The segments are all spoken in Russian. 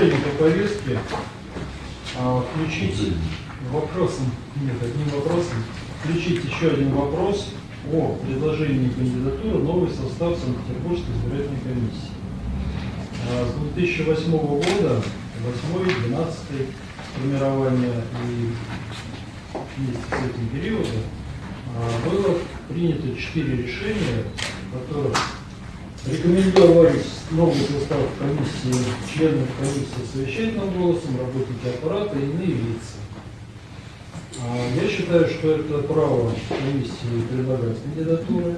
предложение по повестке а, включить вопросом, нет, одним вопросом, включить еще один вопрос о предложении кандидатуры новый состав Санкт-Петербургской избирательной комиссии. А, С 2008 года, 8 12 формирования и вместе с этим периодом а, было принято четыре решения, в которых рекомендовались новый состав комиссии, членов комиссии совещательным голосом, работники аппарата и иные лица. А, Я считаю, что это право комиссии предлагать кандидатуры,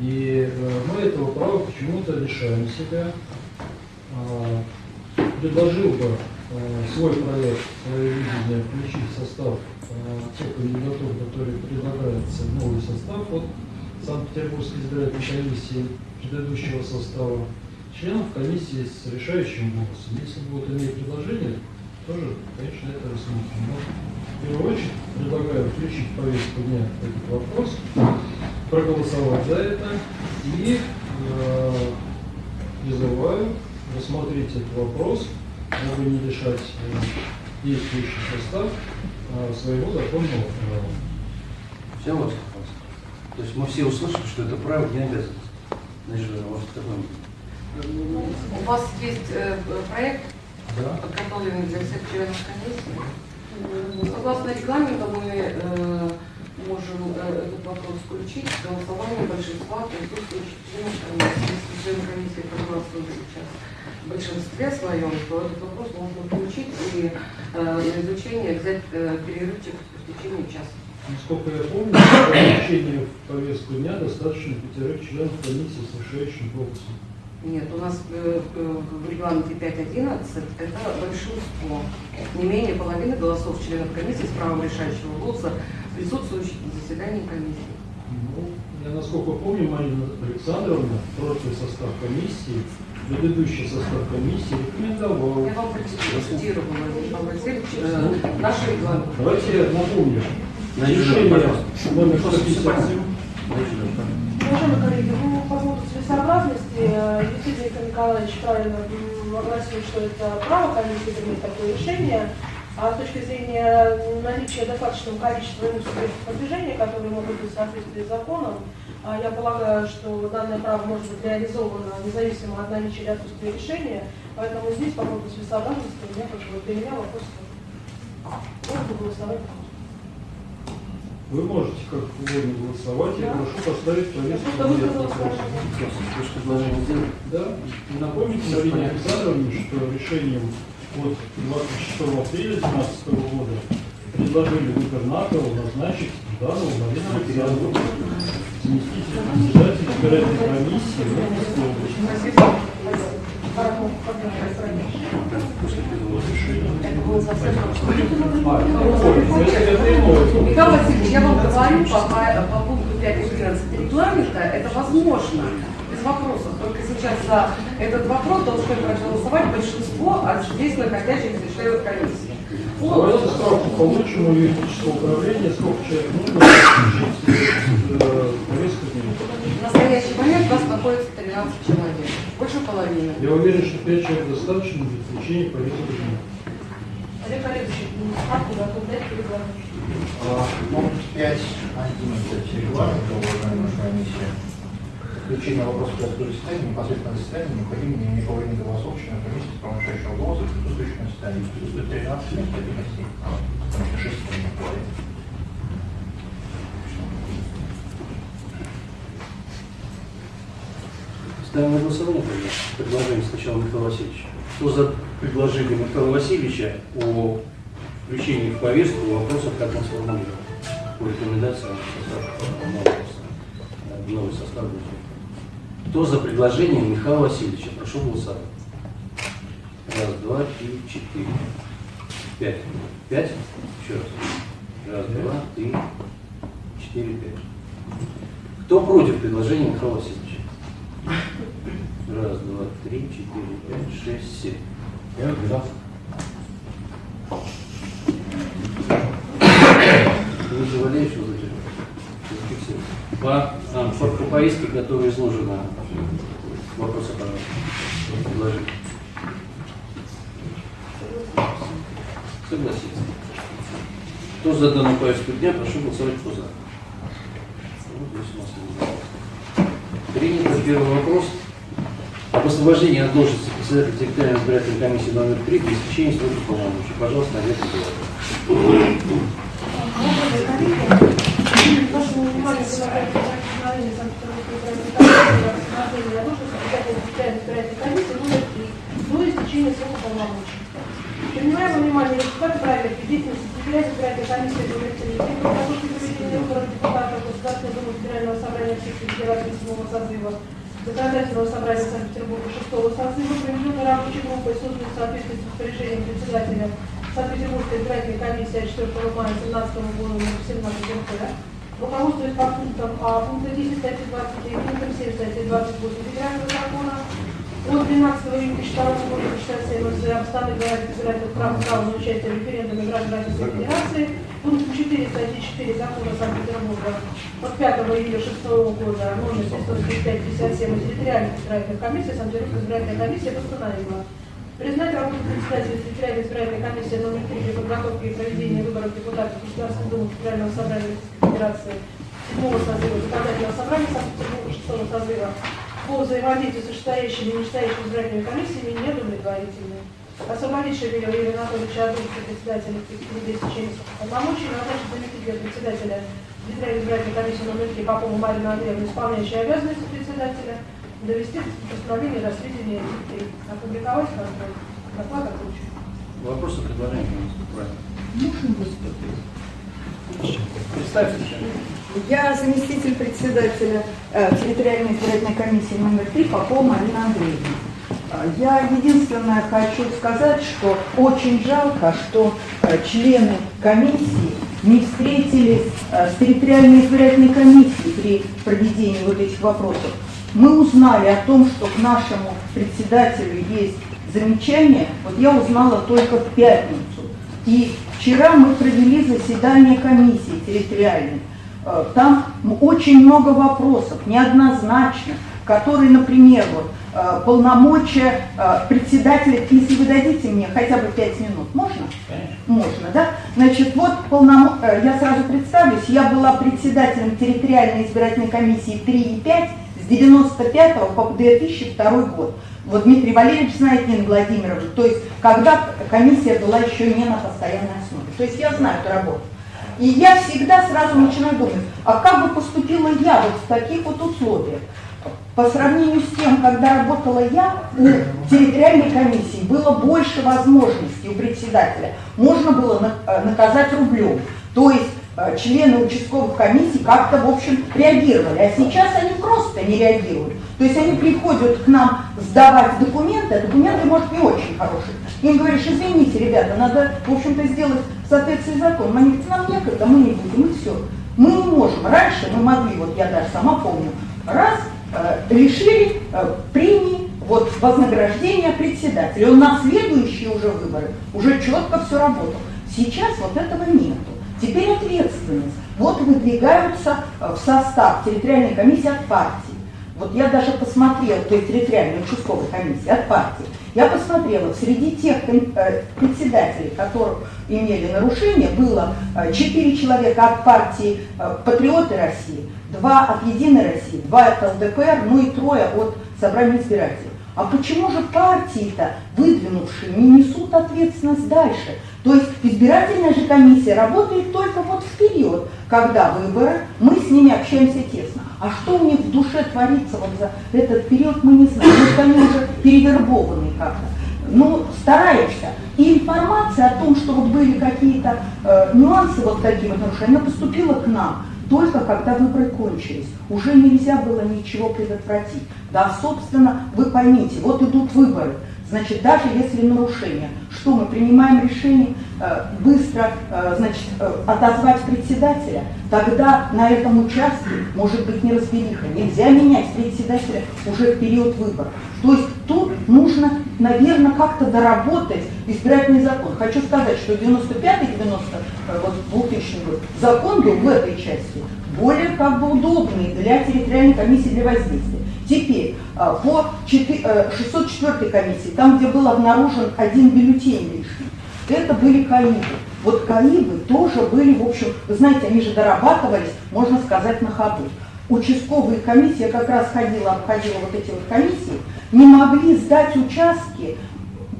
и э, мы этого права почему-то лишаем себя. А, Предложил бы э, свой проект, свое видение включить в состав э, тех кандидатур, которые предлагаются новый состав от Санкт-Петербургской избирательной комиссии предыдущего состава, членов комиссии с решающим голосом. Если будут иные предложения, тоже, конечно, это рассмотрим. Но в первую очередь предлагаю включить в повестку дня этот вопрос, проголосовать за это и э, призываю рассмотреть этот вопрос, дабы не лишать э, действующий состав э, своего законного права. Все. То есть мы все услышали, что это право не обязанность. Значит, может, такой У вас есть э, проект, Да? подготовленный для всех членов комиссии. Ну, Согласно регламенту мы э, можем э, этот вопрос включить в голосование большинства присутствующих членов комиссии. Если члены комиссии проголосуют сейчас в большинстве своем, то этот вопрос можно включить и э, на изучение взять э, перерывчик в течение часа. Насколько я помню, повестку дня достаточно пятерых членов комиссии с решающим голосом. Нет, у нас э, э, в регламенте 5.11 это большинство. Не менее половины голосов членов комиссии с правом решающего голоса, присутствующих на заседании комиссии. Ну, я насколько помню, Марина Александровна, прошлый состав комиссии, предыдущий состав комиссии рекомендовал. Я вам процитировала, Михаил Васильевич, э, наш регламент. Давайте я напомню. Решение номер Просто 157. Уважаемые коллеги, ну, по поводу целесообразности, э, действительно, Виктор Николаевич правильно огласил, что это право комиссии принять такое решение, а с точки зрения наличия достаточного количества субъектов продвижения, которые могут быть в соответствии с законом, а, я полагаю, что данное право может быть реализовано независимо от наличия или отсутствия решения, поэтому здесь по поводу целесообразности у меня как бы для меня вопрос можно голосовать. Вы можете как угодно голосовать. Я прошу поставить повестку дня высказала этот свое вопрос. мнение. Вы же предложение сделали? Да. И напомните Марине Александровне, что решением от 26 апреля 2012 года предложили губернатору назначить Жданову Марину Александровну заместителем председателя избирательной комиссии в Московской области. А. Михаил Васильевич, я вам говорю по, по, пункту 5.11 регламента, это возможно, без вопросов. Только сейчас за этот вопрос должны проголосовать большинство от здесь находящихся членов комиссии. Давайте справку получим у юридического управления, сколько человек нужно э, повестку. В настоящий момент у нас находится 13 человек, больше половины. Я уверен, что 5 человек достаточно для включения повестки дня. Олег Олегович, справку готов дать регламент. Пункт 5, 11 регламента, уважаемая наша комиссия. Включение вопроса порядка заседания, непосредственно заседания, необходимо не половины голосов членов комиссии с решающего голоса, присутствующих на заседании. Присутствует 13 вместо 11. Потому что 6 не. Ставим на голосование предложение сначала Михаила Васильевича. Кто за предложение Михаила Васильевича о включении в повестку вопросов, как он сформулировал, по рекомендациям состава нового состава. Кто за предложение Михаила Васильевича? Прошу голосовать. Раз, два, три, четыре, пять. Пять? Еще раз. Раз, два, три, четыре, пять. Кто против предложения Михаила Васильевича? Раз, два, три, четыре, пять, шесть, семь. Я за. Не заваляешь его по, по повестке, которая изложена. Вопросы, пожалуйста. Предложите. Согласен. Кто за данную повестку дня, прошу голосовать кто за. Принято первый вопрос. Об освобождении от должности председателя территориальной избирательной комиссии номер 3 при истечении срока полномочий. Пожалуйста, Олег Николаевич. Вашему вниманию предлагается постановление Санкт-Петербургской избирательной комиссии номер 3 до истечения срока полномочий. Принимая внимание результаты проверки деятельности территориальной избирательной комиссии номер 3 при подготовке проведения выборов депутатов Государственной Думы Федерального собрания Российской Федерации 7 созыва Законодательного собрания Санкт-Петербурга 6 созыва, проведенной рабочей группой, созданной в соответствии с распоряжением председателя Санкт-Петербургской избирательной комиссии от 4 мая 2017 года номер 17 МТ, руководствуясь по пунктам А, пункта 10 статьи 29, пунктам 7 статьи 28 Федерального закона, от 12 июня 2002 года почитается МС об стане говорит избиратель права права на участие в референдуме граждан Российской Федерации, пункт 4 статьи 4 закона Санкт-Петербурга от 5 июля 2006 года номер 735-57 территориальной избирательной комиссии Санкт-Петербургской избирательной комиссии постановила Признать работу председателя территориальной избирательной комиссии номер 3 для подготовки и проведения выборов депутатов Государственной Думы Федерального собрания Федерации 7 созыва Законодательного собрания Санкт-Петербурга 6 созыва по взаимодействию с вышестоящими и нижестоящими избирательными комиссиями неудовлетворительны. Освободить Шевелева Юрия Анатольевича должности председателя Президента Чеченских полномочий, назначить заместителя председателя Территориальной избирательной комиссии номер 3 Попову Марину Андреевну, исполняющей обязанности председателя, довести постановление до сведения детей, опубликовать контроль, доклад окончен. Вопросы, предложения? Правильно. Можно выступить? Представьте. Я заместитель председателя э, территориальной избирательной комиссии номер 3 Попова Марина Андреевна. Э, Я единственное хочу сказать, что очень жалко, что э, члены комиссии не встретились э, с территориальной избирательной комиссией при проведении вот этих вопросов. Мы узнали о том, что к нашему председателю есть замечание, вот я узнала только в пятницу. И вчера мы провели заседание комиссии территориальной. Э, Там очень много вопросов, неоднозначных, которые, например, вот, э, полномочия э, председателя, если вы дадите мне хотя бы пять минут, можно? Конечно. Можно, да? Значит, вот полномо... э, я сразу представлюсь, я была председателем территориальной избирательной комиссии 3 и 5 с 95 по 2002 год. Вот Дмитрий Валерьевич знает Нина Владимировна, то есть когда комиссия была еще не на постоянной основе. То есть я знаю эту работу. И я всегда сразу начинаю думать, а как бы поступила я вот в таких вот условиях? По сравнению с тем, когда работала я, у территориальной комиссии было больше возможностей у председателя. Можно было э, наказать рублем. То есть члены участковых комиссий как-то, в общем, реагировали. А сейчас они просто не реагируют. То есть они приходят к нам сдавать документы, а документы, может, не очень хорошие. Им говоришь, извините, ребята, надо, в общем-то, сделать в соответствии с законом. Они говорят, нам некогда, мы не будем, и все. Мы не можем. Раньше мы могли, вот я даже сама помню, раз э, решили э, премии, вот вознаграждение председателя. Он на следующие уже выборы уже четко все работал. Сейчас вот этого нету. Теперь ответственность. Вот выдвигаются э, в состав территориальной комиссии от партии. Вот я даже посмотрела, то есть территориальной участковой комиссии от партии, я посмотрела, среди тех э, председателей, которых имели нарушения, было э, четыре человека от партии э, «Патриоты России», два от «Единой России», два от ЛДПР, ну и трое от собрания избирателей. А почему же партии-то, выдвинувшие, не несут ответственность дальше? То есть избирательная же комиссия работает только вот в период, когда выборы, мы с ними общаемся тесно. А что у них в душе творится вот за этот период, мы не знаем. Может, они уже перевербованы как-то. Ну, стараешься. И информация о том, что вот были какие-то э, нюансы вот такие вот нарушения, она поступила к нам только когда выборы кончились. Уже нельзя было ничего предотвратить. Да, собственно, вы поймите, вот идут выборы. Значит, даже если нарушение, что мы принимаем решение э, быстро э, значит, э, отозвать председателя, тогда на этом участке может быть неразбериха. Нельзя менять председателя уже в период выборов. То есть тут нужно, наверное, как-то доработать избирательный закон. Хочу сказать, что 95-й, 90 э, вот 2000 год закон был в этой части более как бы удобный для территориальной комиссии для воздействия. Теперь а, по 4, э, 604 комиссии, там, где был обнаружен один бюллетень лишний, это были КАИБы. Вот КАИБы тоже были, в общем, вы знаете, они же дорабатывались, можно сказать, на ходу. Участковые комиссии, я как раз ходила, обходила вот эти вот комиссии, не могли сдать участки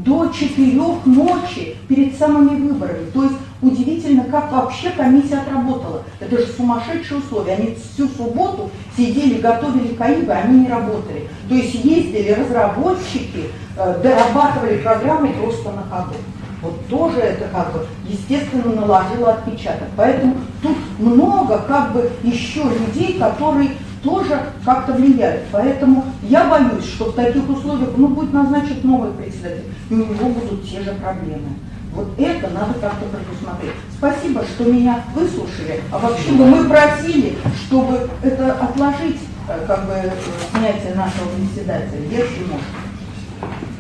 до четырех ночи перед самыми выборами. То есть удивительно, как вообще комиссия отработала. Это же сумасшедшие условия. Они всю субботу сидели, готовили КАИБы, они не работали. То есть ездили разработчики, э, дорабатывали программы просто на ходу. Вот тоже это как бы естественно наложило отпечаток. Поэтому тут много как бы еще людей, которые тоже как-то влияют. Поэтому я боюсь, что в таких условиях, ну, будет назначен новый председатель, у него будут те же проблемы. Вот это надо как-то предусмотреть. Спасибо, что меня выслушали. А вообще бы мы просили, чтобы это отложить, э, как бы, э, снятие нашего председателя, если можно.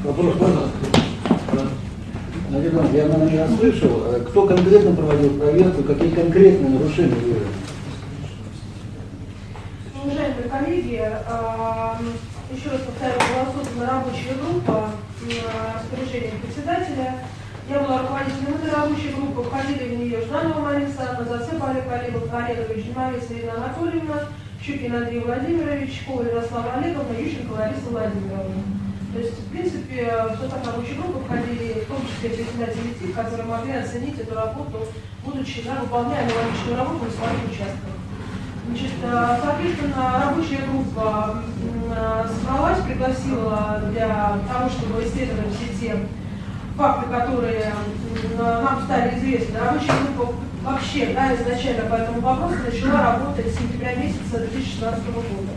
Вопрос можно? Наверное, я, наверное, не расслышал. Э, Кто конкретно проводил проверку, какие конкретные нарушения были? Уважаемые коллеги, еще раз повторяю, была рабочая группа с поручением председателя. Я была руководителем этой рабочей группы, входили в нее Жданова Александровна, Зацеп Олег Олегович, Олегович, Жемовец Ирина Анатольевна, Щукин Андрей Владимирович, Коля Ярослава Олеговна, Ющенко Лариса Владимировна. То есть, в принципе, в состав рабочей группы входили в том числе председатели ТИК, которые могли оценить эту работу, будучи да, выполняя аналогичную работу на своих участках. Значит, э, соответственно, рабочая группа э, собралась, пригласила для того, чтобы исследовать все те факты, которые нам стали известны. Рабочая группа вообще да, изначально по этому вопросу начала работать с сентября месяца 2016 года.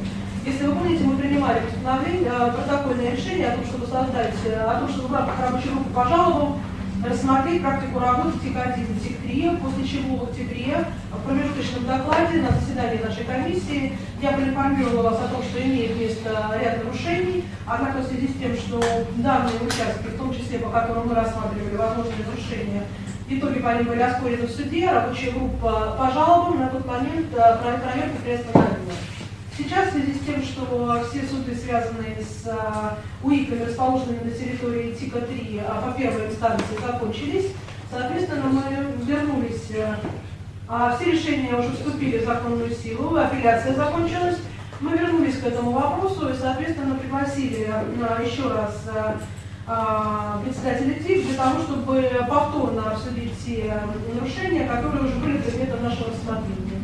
Если вы помните, мы принимали постановление, э, протокольное решение о том, чтобы создать, э, о том, чтобы в рамках рабочей группы по рассмотреть практику работы ТИК-1 и ТИК-3, после чего в октябре в промежуточном докладе на заседании нашей комиссии я проинформировала вас о том, что имеет место ряд нарушений, однако в связи с тем, что данные участки, в том числе по которым мы рассматривали возможные нарушения, в итоге по ним были оспорены в суде, рабочая группа по жалобам на тот момент э, про- проверку приостановила. Сейчас в связи с тем, что все суды, связанные с а, УИКами, расположенными на территории ТИКа-3 а, по первой инстанции, закончились, соответственно, мы вернулись, э, а, все решения уже вступили в законную силу, апелляция закончилась, мы вернулись к этому вопросу и, соответственно, пригласили а, еще раз а, председателя ТИК для того, чтобы повторно обсудить те нарушения, которые уже были предметом нашего рассмотрения.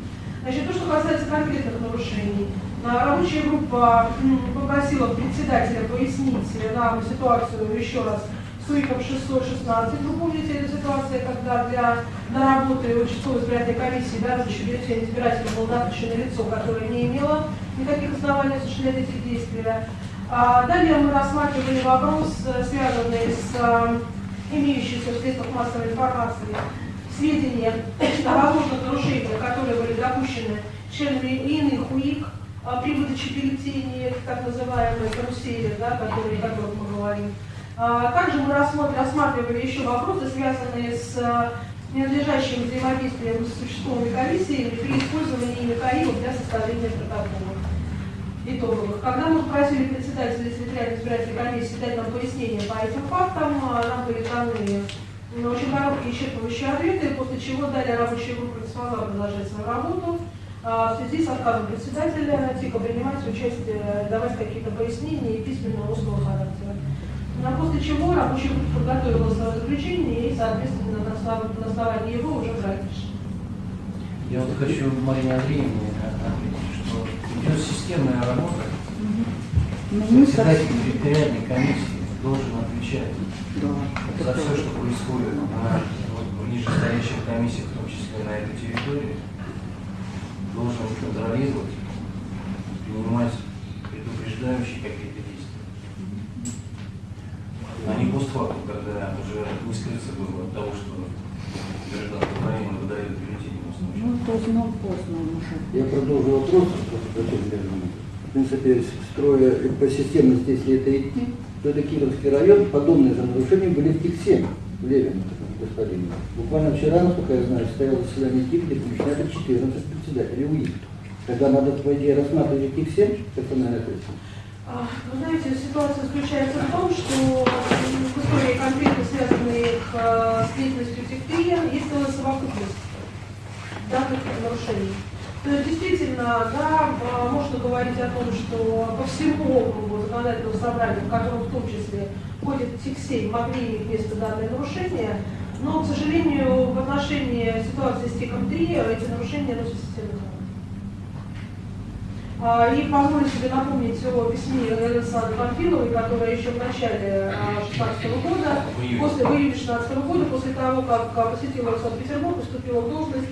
Значит, то, что касается конкретных нарушений, рабочая группа попросила председателя пояснить нам ситуацию еще раз с УИКом 616. Вы помните, эту ситуацию, когда для на работы участковой избирательной комиссии разрешили бюллетень избирателя было допущено лицо, которое не имело никаких оснований осуществлять эти действия. А, далее мы рассматривали вопрос, э, связанный с э, имеющимся в средствах массовой информации сведения о возможных нарушениях, которые были допущены членами иных УИК а, при выдаче бюллетеней, так называемые карусели, да, которые, о которых мы говорим. А, Также мы рассматривали еще вопросы, связанные с а, ненадлежащим взаимодействием с участковыми комиссиями при использовании КАИов для составления протоколов итоговых. Когда мы попросили председателя территориальной избирательной комиссии дать нам пояснение по этим фактам, а, нам были даны ну, очень короткие исчерпывающие ответы, после чего далее рабочая группа не смогла продолжать свою работу а, в связи с отказом председателя ТИКа принимать участие, давать какие-то пояснения и письменного устного характера. Ну, а после чего рабочая группа подготовила свое заключение и, соответственно, на основ- на основании его уже решение. Я вот хочу Марине Андреевне ответить, что идет системная работа. Председатель территориальной комиссии должен отвечать да, за это все, что происходит на вот, нижестоящих комиссиях, в том числе на этой территории, должен контролировать, принимать предупреждающие какие-то действия. А не постфактум, когда уже не скрыться было от того, что гражданка Украины выдает бюллетени на случай. Ну, поздно, поздно уже. Я продолжу вопрос, просто зачем. В принципе, строя по системности, если это идти, то это Кировский район, подобные же нарушения были в ТИК-7, в Левин, господин. Буквально вчера, насколько я знаю, стояло заседание ТИК, где помещали 14 председателей УИК. Тогда надо, по идее, рассматривать ТИК-7, персональная ответственность. А, Вы знаете, ситуация заключается в том, что в истории конкретно связанных э, с деятельностью этих ТРИА, есть целая совокупность данных нарушений. Есть действительно, да, а, можно говорить о том, что по всему округу законодательного собрания, в котором в том числе входит этих семь, могли иметь место данные нарушения, но, к сожалению, в отношении ситуации с ТИКом 3 эти нарушения носят системный. А, И позволю себе напомнить о письме Александры Панфиловой, которая еще в начале 2016 года, В июне. после, в июне 2016 года, после того, как а, посетила Санкт-Петербург, поступила в должность,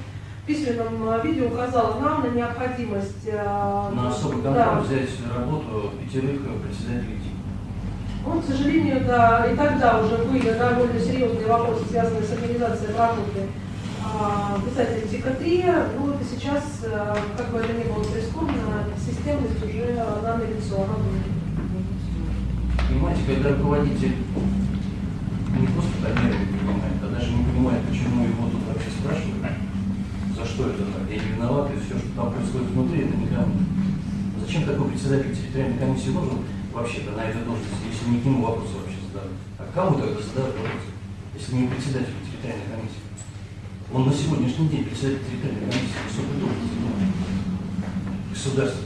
письменном а, видео указала нам на необходимость а, На особый да, контроль взять работу пятерых председателей ТИК. ну, к сожалению, да, и тогда уже были довольно серьезные вопросы, связанные с организацией работы а, писателей ТИКа-3. Ну вот и сейчас, как бы это ни было прискорбно, системность уже она будет. Понимаете, когда руководитель не просто камеры не понимает, а даже не понимает, почему его тут вообще спрашивают, за что это так, я не виноват, и все, что там происходит внутри, это никому. Зачем такой председатель территориальной комиссии нужен вообще-то на этой должности, если не к нему вопросы вообще задают? А кому тогда задают вопросы, если не председатель территориальной комиссии? Он на сегодняшний день председатель территориальной комиссии высокой должности государства.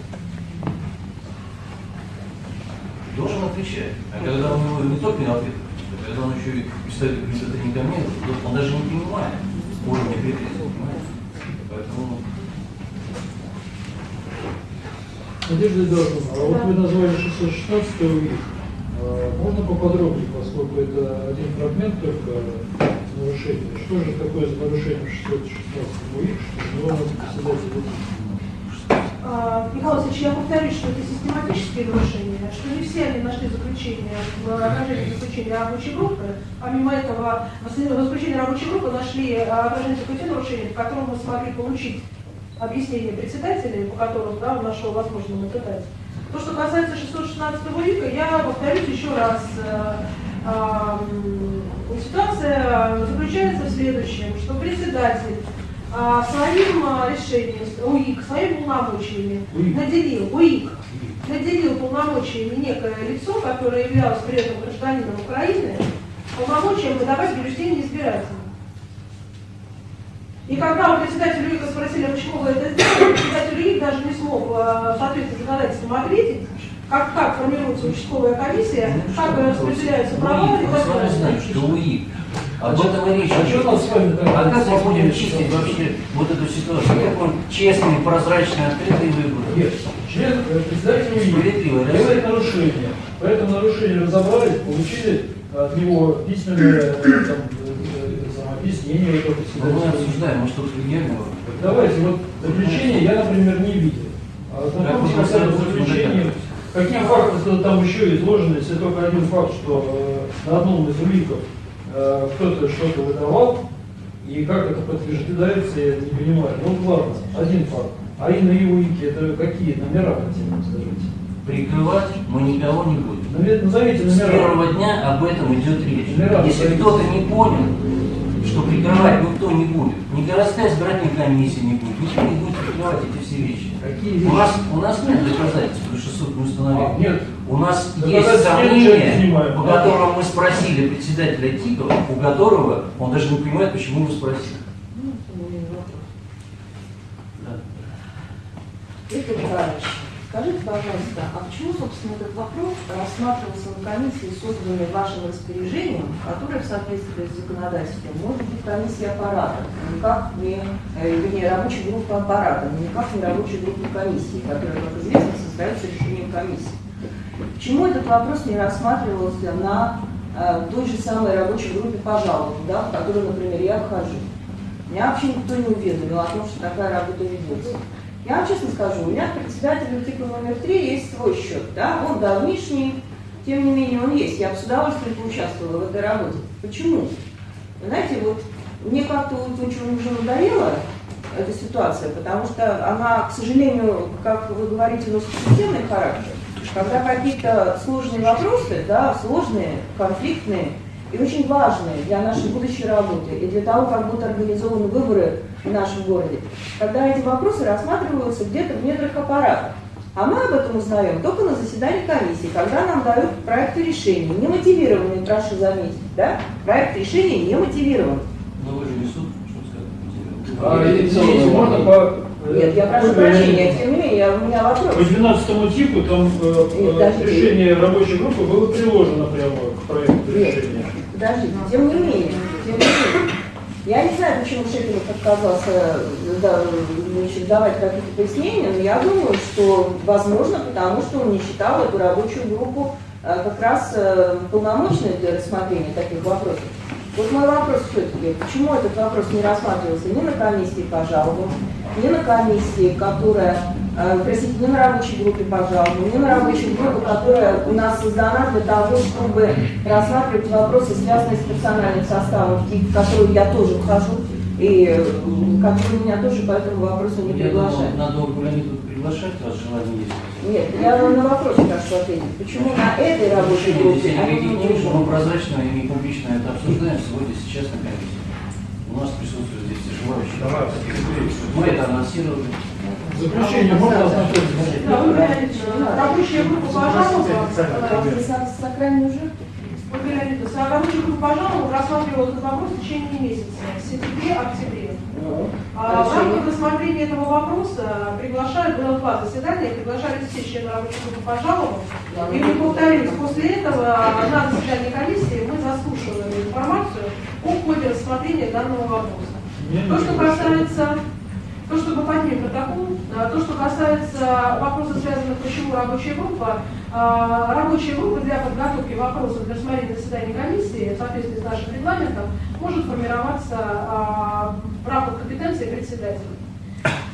Должен отвечать. А когда у него не только не ответ, а когда он еще и представит говорит, это не ко мне, он даже не понимает уровня претензий? Поэтому Надежда Эдуардовна, а вот вы назвали 616 УИК. А, Можно поподробнее, поскольку это один фрагмент только нарушения. Что же такое за нарушение 616 УИК, что его надо председатель Михаил Васильевич, я повторюсь, что это систематические нарушения, что не все они нашли заключение в окружении заключения рабочей группы. Помимо этого, в заключении рабочей группы нашли а, окружение заключения нарушений, в котором мы смогли получить объяснение председателей, по которым да, он нашел возможным наблюдать. То, что касается 616 ВИКа, я повторюсь еще раз. Э, а, Ситуация заключается в следующем, что председатель а, своим а, решением, УИК, своими полномочиями наделил, УИК, наделил полномочиями некое лицо, которое являлось при этом гражданином Украины, полномочием выдавать бюллетени избирателям. И когда у председателя УИКа спросили, а почему вы это сделали, председатель УИК даже не смог в соответствии с законодательством ответить, как, как формируется участковая комиссия, как распределяются права и так далее. Об этом и речь. А что нам с вами? А как мы будем чистить вообще вот эту ситуацию? Как мы честные, прозрачные, открытые выборы? Нет, член, э, председатель УИК Справедливо, да? делает нарушение. По этому нарушению разобрались, получили от него письменное э, там, э, объяснение этого Ну, мы обсуждаем, мы что-то гениального. Давайте, вот заключение я, например, не видел. А знакомьтесь с заключением, какие факты там еще изложены, если только один факт, что на одном из уликов кто-то что-то выдавал, и как это подтверждается, я не понимаю. Ну ладно, один факт. А и ИУИКе это какие номера, хотя бы скажите? Прикрывать мы никого не будем. Назовите С номера. первого дня об этом идет речь. Номера Если кто-то не понял, что прикрывать никто не будет, ни городская избирательная комиссия не будет, никто не будет прикрывать эти все вещи. Какие У вещи? нас, у нас нет доказательств, потому что суд не А, установил. нет. У нас есть сомнения, снимаем, по да? которым мы спросили председателя ТИКа, у которого он даже не понимает, почему его спросили. Ну, это не вопрос. Да. Виктор Николаевич, скажите, пожалуйста, а почему, собственно, этот вопрос рассматривался на комиссии, созданной вашим распоряжением, которая в соответствии с законодательством может быть комиссия аппарата, а никак не, э, вернее, рабочая группа аппарата, но никак не рабочая группа комиссии, которая, как известно, создается решением комиссии. Почему этот вопрос не рассматривался на э, той же самой рабочей группе по да, в которую, например, я вхожу? Меня вообще никто не уведомил о том, что такая работа ведется. Я вам честно скажу, у меня председатель артикла номер 3 есть свой счет, да, он давнишний, тем не менее он есть. Я бы с удовольствием поучаствовала в этой работе. Почему? Знаете, вот мне как-то вот очень уже надоела эта ситуация, потому что она, к сожалению, как вы говорите, носит системный характер. Когда какие-то сложные вопросы, да, сложные, конфликтные и очень важные для нашей будущей работы и для того, как будут организованы выборы в нашем городе, когда эти вопросы рассматриваются где-то в недрах аппарата. А мы об этом узнаем только на заседании комиссии, когда нам дают проекты решений, не мотивированные, прошу заметить, да? Проект решения не мотивирован. Но вы же не суд, что А, сказать. извините, можно по... Нет, я прошу прощения, тем не менее, я- у меня По вопрос. 12 типу там э, Нет, э, решение рабочей группы было приложено прямо к проекту Нет. решения. Подождите, тем не менее, тем не менее. Я не знаю, почему Шепелев отказался э, да, значит, давать какие-то пояснения, но я думаю, что возможно, потому что он не считал эту рабочую группу э, как раз э, полномочной для рассмотрения таких вопросов. Вот мой вопрос все-таки, почему этот вопрос не рассматривался ни на комиссии по жалобам, ни на комиссии, которая, э, простите, ни на рабочей группе по жалобам, ни на рабочей группе, которая у нас создана для того, чтобы рассматривать вопросы, связанные с персональным составом, в которую я тоже вхожу, и э, которые меня тоже по этому вопросу не Я думал, приглашают. надо Ольгу приглашать, раз желание есть. Нет, я вам на вопрос прошу ответить. Почему на этой рабочей Почему группе, а не не мы прозрачно и публично это обсуждаем сегодня, сейчас на комиссии. У нас присутствует здесь и желающие. Мы это анонсировали. Заключение можно ознакомиться? Рабочая группа по жалобам, Вам здесь надо сакральную жертву? Рабочая группа по жалобам рассматривала этот вопрос в течение месяца, в сентябре-октябре. А в рамках рассмотрения этого вопроса приглашают, было два заседания, приглашали все члены рабочей группы по жалобам. И мы повторюсь, после этого на заседании комиссии мы заслушивали информацию о ходе рассмотрения данного вопроса. То, что касается, то, что мы поднимем протокол, то, что касается вопросов, связанных, почему рабочая группа, а, рабочая группа для подготовки вопросов для рассмотрения заседания комиссии в соответствии с нашим регламентом может формироваться а, в рамках компетенции председателя.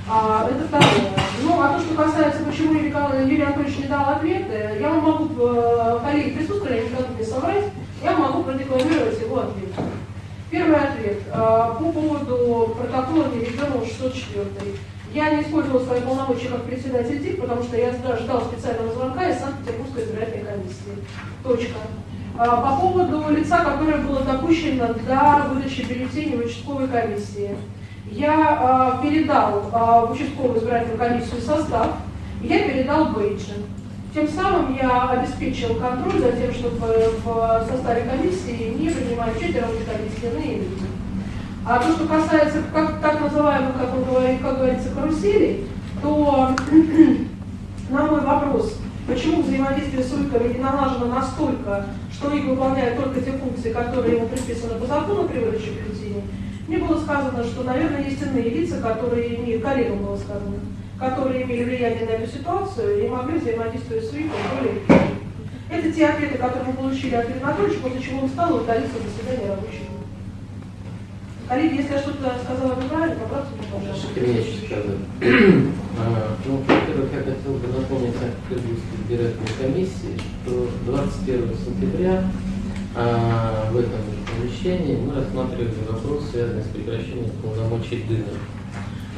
А, это второе. Ну, а то, что касается, почему Юрий, Анатольевич не дал ответы, я вам могу, э, коллеги присутствовали, я не готов не соврать, я могу продекламировать его ответ. Первый ответ. А, По поводу протокола дивизиона 604. Я не использовала свои полномочия как председатель ТИК, потому что я жда- ждал специального звонка из Санкт-Петербургской избирательной комиссии. Точка. А, По поводу лица, которое было допущено до выдачи бюллетеней в участковой комиссии. Я а, передал а, в участковую избирательную комиссию состав, я передал бейджи. Тем самым я обеспечил контроль за тем, чтобы в составе комиссии не принимали рабочей комиссии иные люди. А то, что касается как, так называемых, как, он говорит, как говорится, каруселей, то на мой вопрос, почему взаимодействие с УИКами не налажено настолько, что УИК выполняет только те функции, которые ему предписаны по закону при выдаче бюллетеней, мне было сказано, что, наверное, есть иные лица, которые имеют, коллегам было сказано, которые имели влияние на эту ситуацию и могли взаимодействовать с УИКом более эффективно. Это те ответы, которые мы получили от Ирины Анатольевича, после чего он в заседание рабочей группы. Коллеги, если я что-то сказала неправильно, поправьте меня, пожалуйста. Сказать? А, Ну, во-первых, я хотел бы напомнить Санкт-Петербургской избирательной комиссии, что 21 сентября а, в этом помещении мы рассматривали вопрос, связанный с прекращением полномочий Дына.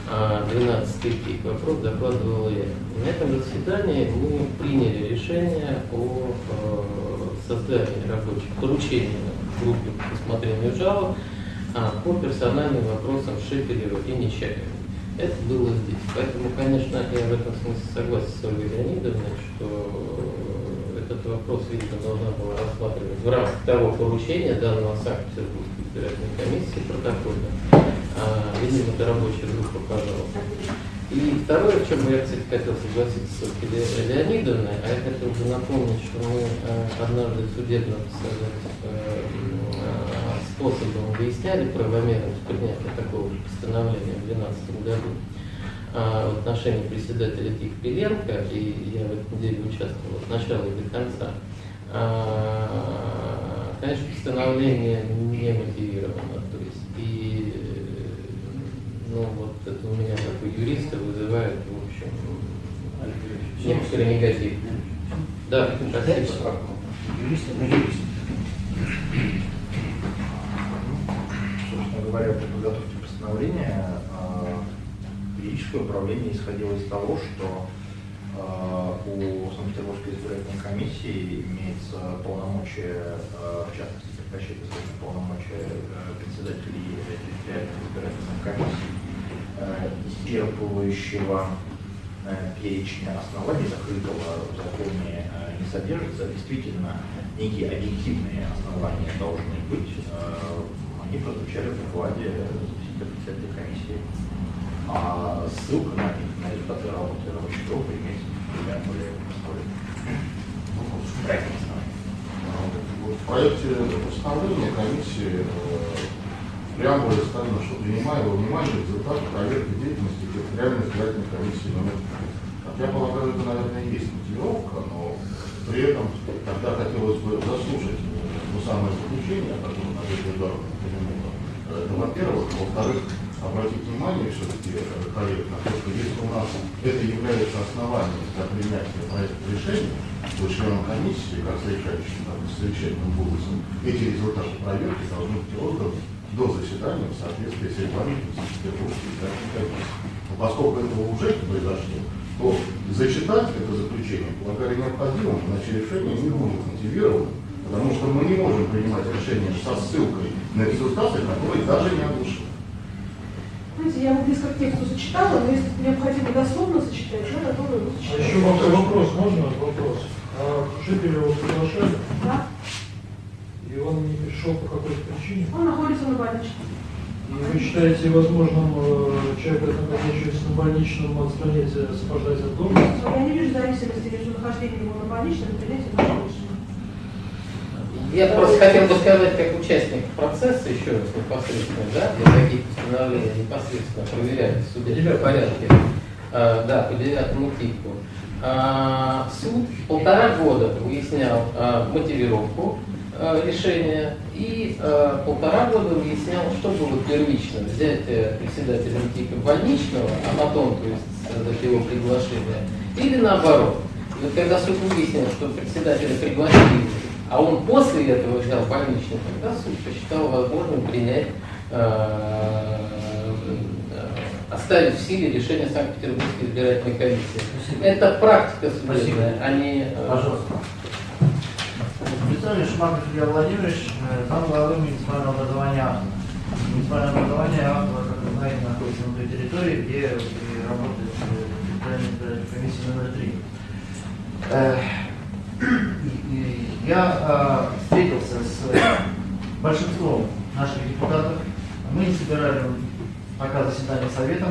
А, 12 третий вопрос докладывал я. На этом заседании мы приняли решение о э, создании рабочих поручений группе по рассмотрению жалоб а, по персональным вопросам Шепелева и Нечаева. Это было здесь. Поэтому, конечно, я в этом смысле согласен с Ольгой Леонидовной, что этот вопрос, видимо, должна была рассматривать в рамках того поручения, данного Санкт-Петербургской избирательной комиссии протокольно. А, видимо, это рабочая группа, пожалуйста. И второе, в чем я, кстати, хотел согласиться с Ольгой Ле- Леонидовной, а я хотел бы напомнить, что мы э, однажды судебно сказать, способом выясняли правомерность принятия такого же постановления в 2012 году а, в отношении председателя ТИК Пеленко, и я в этом деле участвовал от начала и до конца. А, Конечно, постановление не мотивировано, то есть и ну вот это у меня как у юриста вызывает, в общем, некоторый негатив. Да, спасибо. Юрист, ну, юрист. Собственно говоря, при подготовке постановления э, юридическое управление исходило из того, что э, у Санкт-Петербургской избирательной комиссии имеется полномочия, э, в частности, прекращать исполнение полномочия э, председателей территориальных избирательных комиссий, исчерпывающего перечня оснований закрытого в законе не содержится. Действительно, некие объективные основания должны быть. Они прозвучали в докладе председателя комиссии. А ссылка на них, на результаты работы рабочей группы имеется более простой проектной основании. Вот В проекте постановления комиссии э, в преамбуле сказано, что принимая во внимание результаты проверки деятельности территориальной избирательной комиссии номер 5. Как я полагаю, это, наверное, и есть мотивировка, но при этом тогда хотелось бы заслушать э, ну, самое заключение, которое Надежда Эдуардовна упомянула. Это во-первых. Во-вторых, обратить внимание все-таки, э, на то, что если у нас это является основанием для принятия проекта решения, то членам комиссии, как совещающим, так и совещательным голосом, эти результаты проверки должны быть розданы до заседания в соответствии с регламентом комиссии. Поскольку этого уже произошло, то зачитать это заключение полагали необходимым, иначе решение не будет мотивировано, потому что мы не можем принимать решение со ссылкой на результаты, которые даже не оглашены. Знаете, я вот близко к тексту зачитала, но если необходимо дословно зачитать, я готова его А зачитать. еще вопрос, вопрос, можно вопрос? А Шепелева приглашали, Да? и он не пришел по какой-то причине? Он находится на больничном. И вы считаете возможным э, человека, находящегося на больничном, отстранить, э, освобождать от должности? Но я не вижу зависимости между нахождением его на больничном и принятием решения. Я просто хотел бы сказать, как участник процесса, еще раз непосредственно, да, для таких постановлений непосредственно проверяли в судебном порядке, а, да, по девятому типу. А, суд полтора года выяснял а, мотивировку а, решения и а, полтора года выяснял, что было первично, взятие председателя МТИКа больничного, а потом, то есть, его приглашение, или наоборот. И вот когда суд выяснил, что председателя пригласили, а он после этого взял больничный, тогда суд посчитал возможным принять, э, э, оставить в силе решение Санкт-Петербургской избирательной комиссии. Это практика судебная, а не... э, Пожалуйста. Представляешь, Шмаков Илья Владимирович, зам главы муниципального образования АХТа. Муниципальное образование АХТа, как вы знаете, находится на той территории, где и работает избирательная комиссия номер 3. Я э, встретился с э, большинством наших депутатов. Мы не собирали пока заседание совета,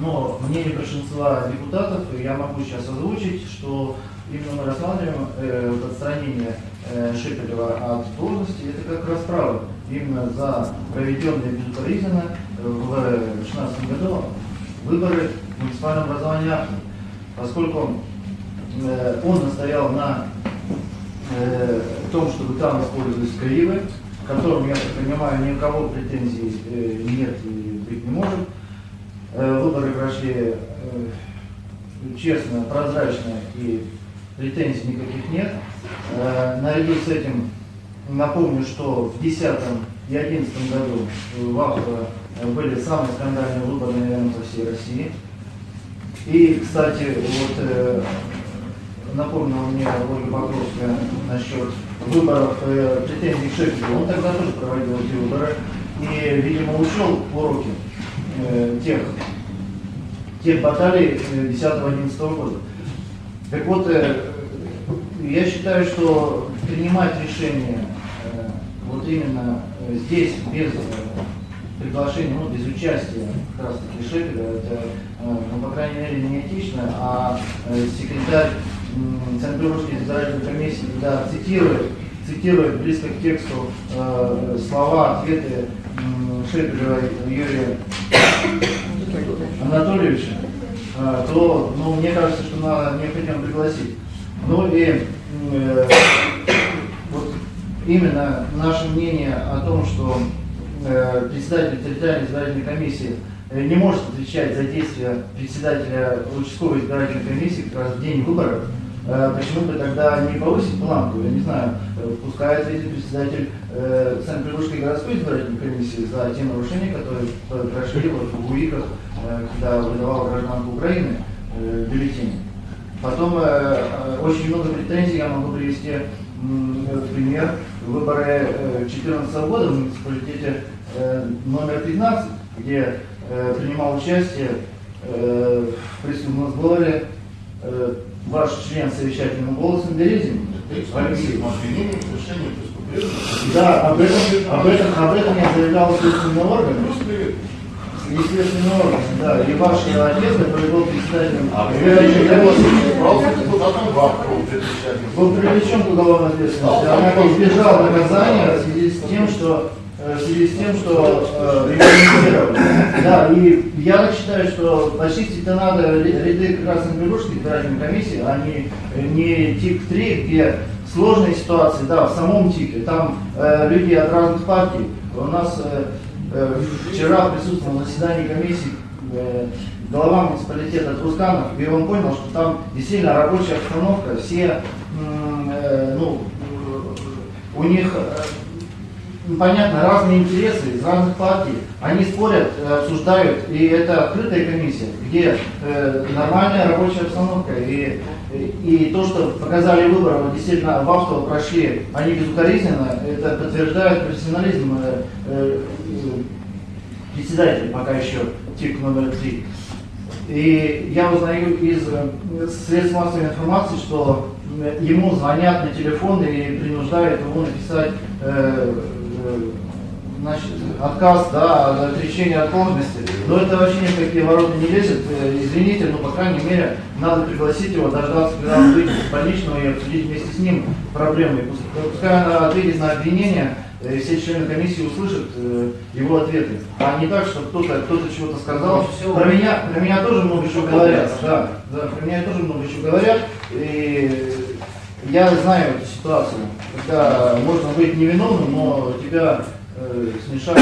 но мнение большинства депутатов я могу сейчас озвучить, что именно мы рассматриваем э, отстранение э, Шепелева от должности, это как расправа именно за проведенные безукоризненно э, в 2016 году выборы в муниципальном образовании Ахмы. Поскольку он настоял на э, том, чтобы там использовались кривы, к которым, я так понимаю, ни у кого претензий э, нет и быть не может. Э, выборы прошли э, честно, прозрачно и претензий никаких нет. Э, наряду с этим напомню, что в 2010 и 2011 году в Ахтово были самые скандальные выборы, наверное, по всей России. И, кстати, вот э, напомнила мне Ольга Покровская насчет выборов э, претензий к Шепелеву. Он тогда тоже проводил эти выборы и, видимо, учел уроки э, тех, тех баталий э, 10-11 года. Так вот, э, я считаю, что принимать решение э, вот именно э, здесь без э, приглашения, ну, без участия как раз таки Шепеля, это, э, ну, по крайней мере, не этично, а э, секретарь м, Санкт-Петербургской избирательной комиссии, когда цитирует, цитирует близко к тексту э, слова, ответы м, Шепелева Юрия Анатольевича, э, то, ну, мне кажется, что надо необходимо пригласить. Ну и э, вот именно наше мнение о том, что э, председатель территориальной избирательной комиссии э, не может отвечать за действия председателя участковой избирательной комиссии как раз в день выборов, э, почему бы тогда не повысить планку? Я не знаю, э, пускай ответит председатель э, Санкт-Петербургской городской избирательной комиссии за те нарушения, которые э, прошли вот в УИКах, э, когда выдавал гражданку Украины э, бюллетени. Потом э, э, очень много претензий я могу привести в пример. Выборы 2014 года в муниципалитете э, номер 15, где э, принимал участие э, в присутственном сборе э, ваш член совещательным голосом Березин Алексей. обвинением в совершении преступления. Да, об этом, об этом, об этом я заявлял следственный орган. Плюс привет. Следственный орган, да. И ваш отец, который был председателем А избирательной комиссии, Брался депутатом в Бабку в 2011 был привлечен к уголовной ответственности, однако избежал наказания в связи с тем, что э, в связи с тем, что э, регламентировали. Да, и я считаю, что почистить то надо ря- ряды Красногорской избирательной комиссии, а не, не ТИК-3, где сложные ситуации, да, в самом ТИКе, там э, люди от разных партий. У нас э, э, вчера присутствовал на заседании комиссии э, глава муниципалитета Трусканов, и он понял, что там действительно рабочая обстановка, все, э, ну, у них, э, понятно, разные интересы из разных партий, они спорят, э, обсуждают, и это открытая комиссия, где э, нормальная рабочая обстановка, и, и, и то, что показали выборы, вот действительно в Австрии прошли, они безукоризненно, это подтверждает профессионализм э, э, председателя, пока еще ТИК номер три. И я узнаю из э, средств массовой информации, что э, ему звонят на телефон и принуждают его написать значит, отказ да, от отречения от должности. Но это вообще ни в какие ворота не лезет. Э, Извините, но по крайней мере надо пригласить его, дождаться, когда он выйдет из больничного и обсудить вместе с ним проблемы. И пусть- Пускай он ответит на обвинения, э, все члены комиссии услышат э, его ответы. А не так, что кто-то кто чего-то сказал. Про меня, про меня тоже много чего говорят. Да, да, про меня тоже много чего говорят. И я знаю эту ситуацию, когда можно быть невиновным, но тебя э, смешают.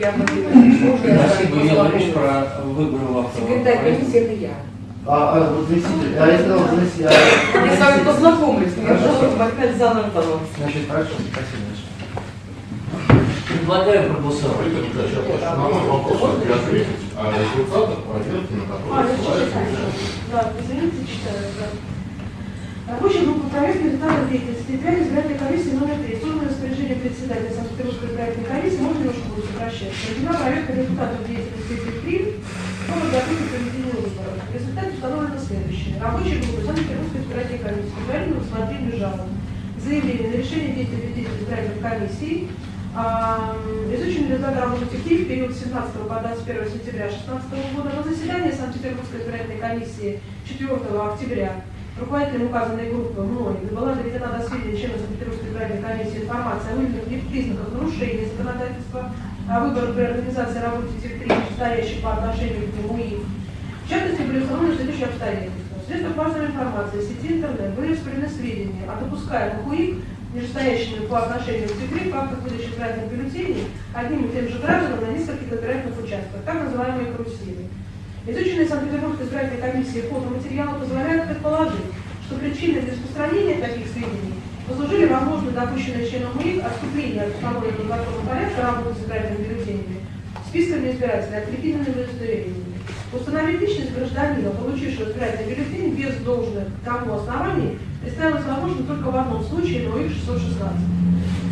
Я могу- Спасибо, имел речь про выборы в. Секретарь комиссии это я. А, а вот заместитель, а я сказал заместитель. а- Я с вами познакомлюсь, просто опять заново, пожалуйста. Значит, хорошо, спасибо большое. Предлагаю проголосовать. Я на мой вопрос не ответить, а результатах проверки, на А, которые значит, ссылается читаю. Да, извините, читаю, да. Рабочая группа проверки результатов деятельности территориальной избирательной комиссии номер 3. Созданное распоряжение председателя Санкт-Петербургской избирательной комиссии, можно немножко будет сокращать. Проведена проверка результатов деятельности этих три по подготовке к проведению выборов. Результаты установлены следующие. Рабочая группа Санкт-Петербургской избирательной комиссии по предварительному рассмотрению жалоб. Заявление на решение деятельности избирательной комиссии а, Изучен результат работы ТИКИ в период с 17 по 21 сентября 2016 года на заседании Санкт-Петербургской избирательной комиссии 4 октября руководителем указанной группы мной была доведена до сведения членов Санкт-Петербургской избирательной комиссии информация о выявленных признаках нарушения законодательства о выборах при организации работы ТИК-3, стоящих по отношению к нему и в частности, были установлены следующие обстоятельства. В средствах массовой информации сети интернет были распределены сведения о допускаемых УИК, нижестоящими по отношению к ТИКРИ, фактах выдачи избирательных бюллетеней одним и тем же гражданам на нескольких избирательных участках, так называемые карусели. Изученные Санкт-Петербургской избирательной комиссией фотоматериалы позволяют предположить, что причиной для распространения таких сведений послужили возможно допущенные членом УИК отступления от установленного законом порядка работы с избирательными бюллетенями, списками избирателей, открепительными удостоверениями. Установить личность гражданина, получившего избирательный бюллетень без должных тому оснований, представилось возможно только в одном случае на УИК 616.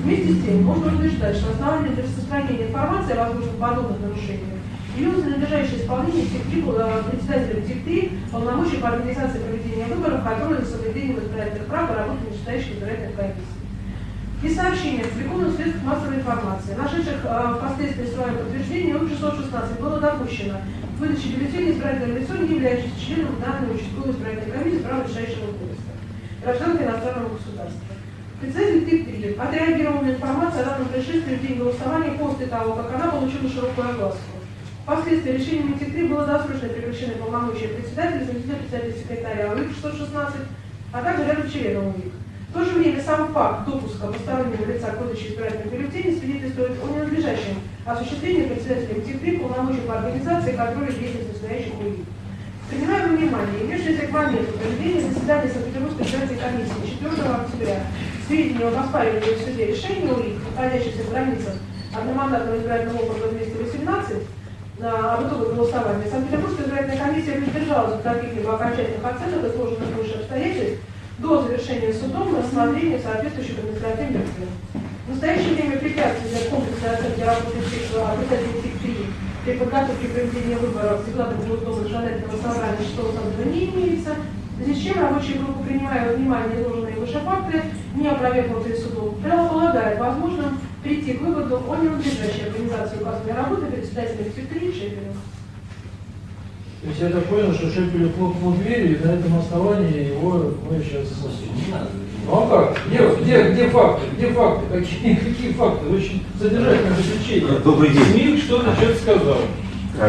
Вместе с тем, можно утверждать, что основанием для распространения информации о возможных подобных нарушениях явился надлежащее исполнение ТИК-3 э, председателем ТИК-3 полномочий по организации проведения выборов, которые за соблюдением избирательных прав работают нижестоящих избирательных комиссий. И сообщения, опубликованных в средствах массовой информации, нашедших э, впоследствии свое подтверждение, УИК 616 было допущено к выдаче бюллетеней избирательного лицо, не являющееся членом данной участковой избирательной комиссии права решающего поиска, гражданка иностранного государства. Председатель ТИК-3 отреагировал на информацию о данном происшествии в день голосования после того, как она получила широкую огласку. Впоследствии решением ТИК-3 было досрочно прекращены полномочия председателя, заместителя председателя секретаря УИК 616, а также ряда членов УИК. В то же время сам факт допуска постороннего лица к выдаче избирательных бюллетеней свидетельствует о ненадлежащем осуществлении председателем ТИК-3 полномочий по организации и контролю деятельности настоящих УИК. Принимая во внимание имевшиеся к моменту проведения заседания Санкт-Петербургской избирательной комиссии 4 октября сведения об оспаривании в суде решения УИК, находящихся в границах одномандатного избирательного округа 218, на итогах голосования, Санкт-Петербургская избирательная комиссия не держалась от каких-либо окончательных оценок изложенных выше обстоятельств до завершения судом рассмотрения соответствующих административных дел. В настоящее время препятствий для комплексной оценки работы председателя ТИК-3 при подготовке и проведении выборов депутатов Госдумы законодательного собрания 6 созыва не имеется, в чем рабочая группа, принимая во внимание изложенные выше факты, не опровергнутые судом, предполагает возможным прийти к выводу о ненадлежащей организации указанной работы председателя секретаря Шепелев. То есть я так понял, что Шепелев хлопнул дверью, и на этом основании его мы сейчас... Ну а как? Где, где, где факты? Где факты? Какие, какие факты? Очень содержательное заключение. Добрый день. СМИ что-то что-то сказал.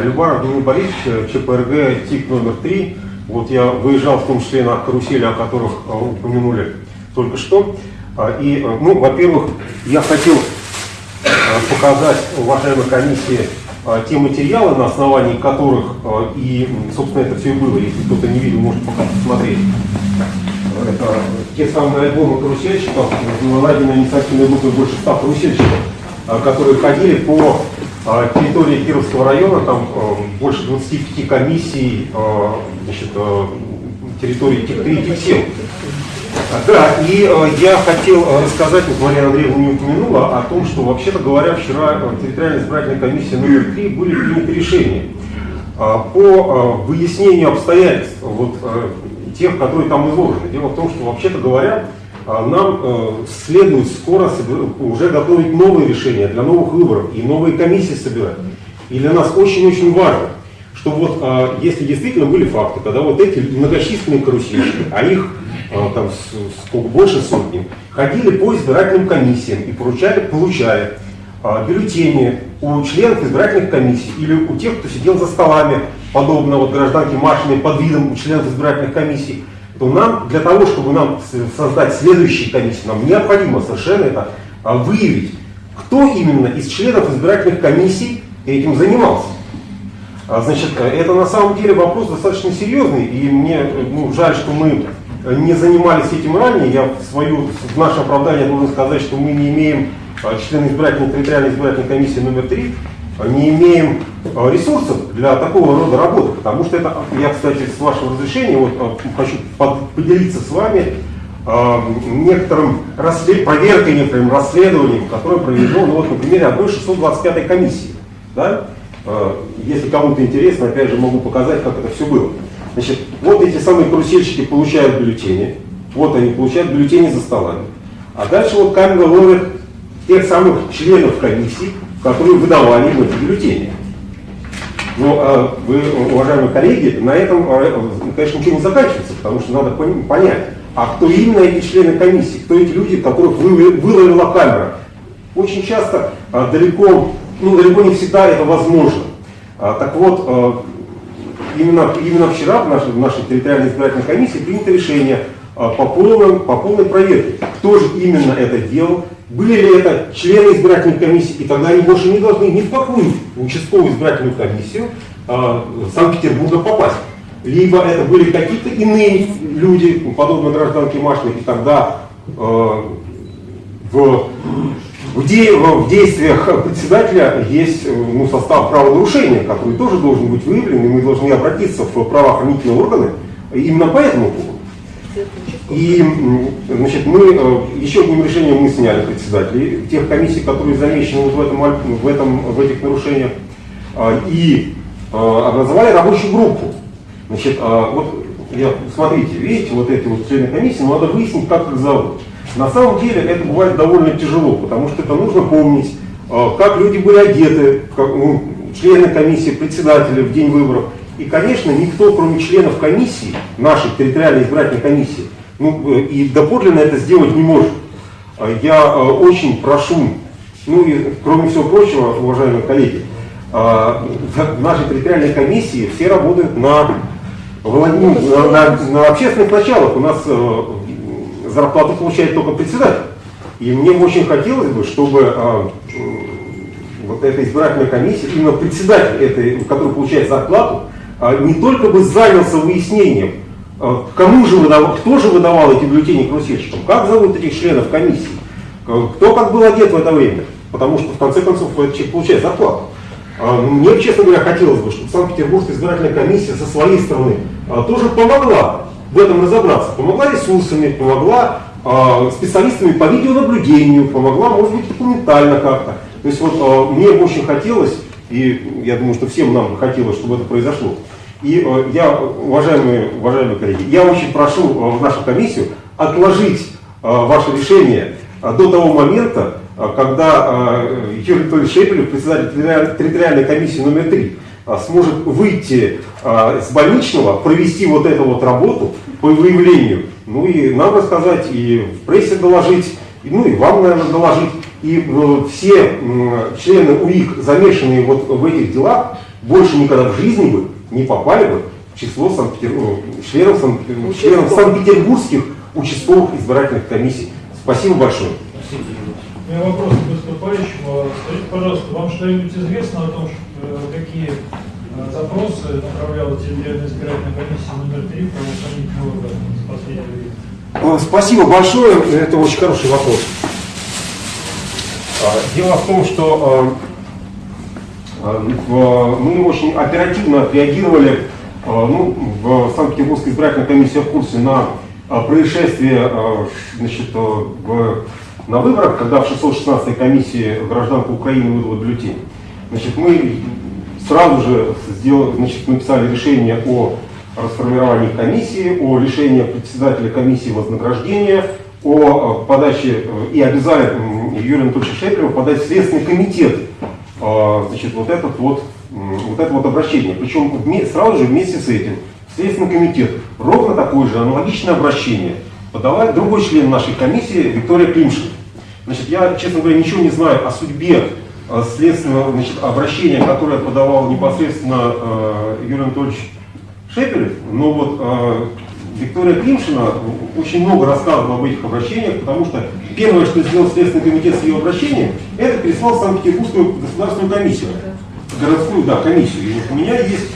Любаров Дмитрий Борисович, ЧПРГ, ТИК номер 3. Вот я выезжал в том числе на карусели, о которых а, упомянули только что. А, И, а, ну, во-первых, я хотел а, показать уважаемой комиссии а, те материалы, на основании которых а, и, собственно, это все и было. Если кто-то не видел, может пока посмотреть. Это те самые альбомы карусельщиков, найдены инициативной группой больше ста карусельщиков, которые ходили по территории Кировского района, там больше 25 комиссий, значит, территории тех 3 тех сел. А, Да, и э, я хотел э, рассказать, вот Мария Андреевна не упомянула, о том, что, вообще-то говоря, вчера э, территориальная избирательная комиссия номер 3 были приняты решения а, по э, выяснению обстоятельств вот, тех, которые там изложены. Дело в том, что, вообще-то говоря, нам следует скоро уже готовить новые решения для новых выборов и новые комиссии собирать. И для нас очень-очень важно, что вот если действительно были факты, когда вот эти многочисленные карусельщики, а их там с- сколько больше сотни, ходили по избирательным комиссиям и получали, получали а, бюллетени у членов избирательных комиссий или у тех, кто сидел за столами, подобно вот гражданке Машиной под видом членов избирательных комиссий, то нам, для того, чтобы нам создать следующие комиссии, нам необходимо совершенно это а, выявить, кто именно из членов избирательных комиссий этим занимался. А, Значит, э, это на самом деле вопрос достаточно серьезный, и мне ну, жаль, что мы не занимались этим ранее. Я в, свою, в наше оправдание должен сказать, что мы не имеем, э, члены избирательной, территориальной избирательной комиссии номер 3, не имеем э, ресурсов для такого рода работы, потому что это, я, кстати, с вашего разрешения, вот, хочу под- поделиться с вами некоторым расслед... проверкой, некоторым расследованием, которое проведено, ну, вот, на примере одной 625 комиссии. Да? Если кому-то интересно, опять же, могу показать, как это все было. Значит, вот эти самые карусельщики получают бюллетени, вот они получают бюллетени за столами. А дальше вот камера ловит тех самых членов комиссии, которые выдавали им эти бюллетени. Но э, вы, уважаемые коллеги, на этом, э, конечно, ничего не заканчивается, потому что надо пон- понять, а кто именно эти члены комиссии, кто эти люди, которых вы- выловила камера. Очень часто э, далеко, ну далеко не всегда это возможно. А, так вот, э, именно, именно вчера в нашей, в нашей территориальной избирательной комиссии принято решение а, по, полным, по полной проверке, кто же именно это делал, были ли это члены избирательной комиссии, и тогда они больше не должны ни в какую участковую избирательную комиссию а, Санкт-Петербурга попасть. Либо это были какие-то иные люди, подобно гражданке Машиной, и тогда э, в, в, де- в действиях председателя есть э, ну, состав правонарушения, который тоже должен быть выявлен, и мы должны обратиться в правоохранительные органы именно по этому поводу. И значит, мы э, еще одним решением мы сняли председателей тех комиссий, которые замечены вот в, этом, в, этом, в этих нарушениях, а, и э, образовали рабочую группу. Значит, а, вот смотрите, видите, вот эти вот члены комиссии, но надо выяснить, как их зовут. На самом деле это бывает довольно тяжело, потому что это нужно помнить, э, как люди были одеты, как, ну, члены комиссии, председатели в день выборов. И, конечно, никто, кроме членов комиссии, нашей территориальной избирательной комиссии, ну, э, и доподлинно это сделать не может. А Я э, очень прошу, ну и кроме всего прочего, уважаемые коллеги, в нашей территориальной комиссии все работают на, на, на- на общественных началах. У нас зарплату получает только председатель. И мне очень хотелось бы, чтобы а, вот эта избирательная комиссия, именно председатель, этой, который получает зарплату, а, не только бы занялся выяснением, а, кому же выдавал, кто же выдавал эти бюллетени карусельщикам, как зовут этих членов комиссии, к- кто как был одет в это время, потому что в конце концов этот человек получает зарплату. А, Мне, честно говоря, хотелось бы, чтобы Санкт-Петербургская избирательная комиссия со своей стороны а, тоже помогла в этом разобраться, помогла ресурсами, помогла а, специалистами по видеонаблюдению, помогла, может быть, документально как-то. То есть вот а, мне очень хотелось, И я думаю, что всем нам хотелось, чтобы это произошло. И э, я, уважаемые, уважаемые коллеги, я очень прошу э, в нашу комиссию отложить э, ваше решение э, до того момента, э, когда э, Юрий Анатольевич Шепелев, председатель территориальной комиссии номер 3, сможет выйти э, с больничного, провести вот эту вот работу по выявлению, ну и нам рассказать, и в прессе доложить, и, ну и вам, наверное, доложить. И э, все м, члены УИК, замешанные вот в этих делах, больше никогда в жизни бы не попали бы в число Санкт-Петер- э, членов, Санкт- э, членов санкт-петербургских участковых избирательных комиссий. Спасибо большое. У меня вопрос к выступающему. Скажите, пожалуйста, вам что-нибудь известно о том, что, э, какие э, запросы направляла территориальная избирательная комиссия номер 3 в правоохранительные органы за последнее время? Э, Спасибо большое, это очень хороший вопрос. А, Дело в том, что в- мы очень оперативно отреагировали, ну, в Санкт-Петербургской избирательной комиссии в курсе на происшествие значит, в- на выборах, когда в 616-й комиссии гражданка Украины выдала бюллетень. Значит, мы сразу же сделали, значит, написали решение о расформировании комиссии, о лишении председателя комиссии вознаграждения, о э, подаче э, и обязали Юрия Анатольевича Шепелева подать в Следственный комитет э, значит, вот, этот вот, вот это вот обращение. Причем сразу же вместе с этим Следственный комитет ровно такое же аналогичное обращение подала другой член нашей комиссии Виктория Климшина. Значит, я, честно говоря, ничего не знаю о судьбе следственного значит, обращения, которое подавал непосредственно э, Юрий Анатольевич Шепелев, но вот э, Виктория Климшина очень много рассказывала об этих обращениях, потому что первое, что сделал Следственный комитет с ее обращением, это переслал в Санкт-Петербургскую государственную комиссию. Городскую, да, комиссию. И вот у меня есть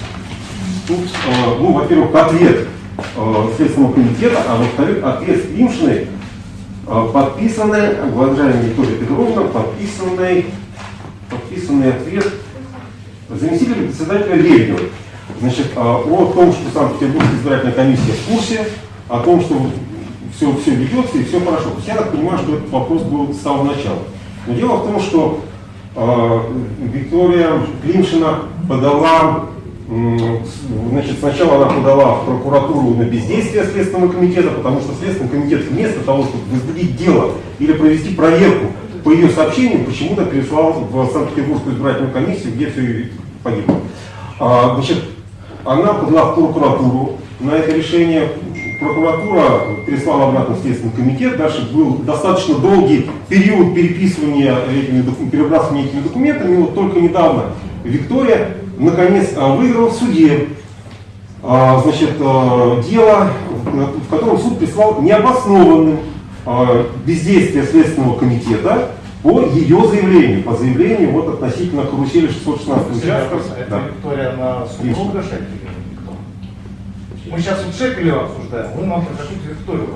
тут, э, ну, во-первых, ответ э, Следственного комитета, а во-вторых, ответ Климшиной, э, подписанный, уважаемая Виктория Петровна, подписанный, подписанный ответ заместителя председателя Лебедева. Значит, а, о том, что Санкт-Петербургская избирательная комиссия в курсе, о том, что все, все ведется и все хорошо. То есть я так понимаю, что этот вопрос был с самого начала. Но дело в том, что э, Виктория Климшина подала, с- значит, сначала она подала в прокуратуру на бездействие Следственного комитета, потому что Следственный комитет вместо того, чтобы возбудить дело или провести проверку по ее сообщениям, почему-то переслал в Санкт-Петербургскую избирательную комиссию, где все погибло. А, значит, она подала в прокуратуру на это решение. Прокуратура переслала обратно в Следственный комитет. Дальше был достаточно долгий период переписывания этими, перебрасывания этими документами. Вот только недавно Виктория наконец а, выиграла в суде а, значит, а, дело, в котором суд прислал необоснованным бездействие Следственного комитета по ее заявлению, по заявлению вот относительно карусели 616 участков. Это Да. Виктория на супруга Шепелева? Мы сейчас вот Шепелева обсуждаем, вы нам про какую-то Викторию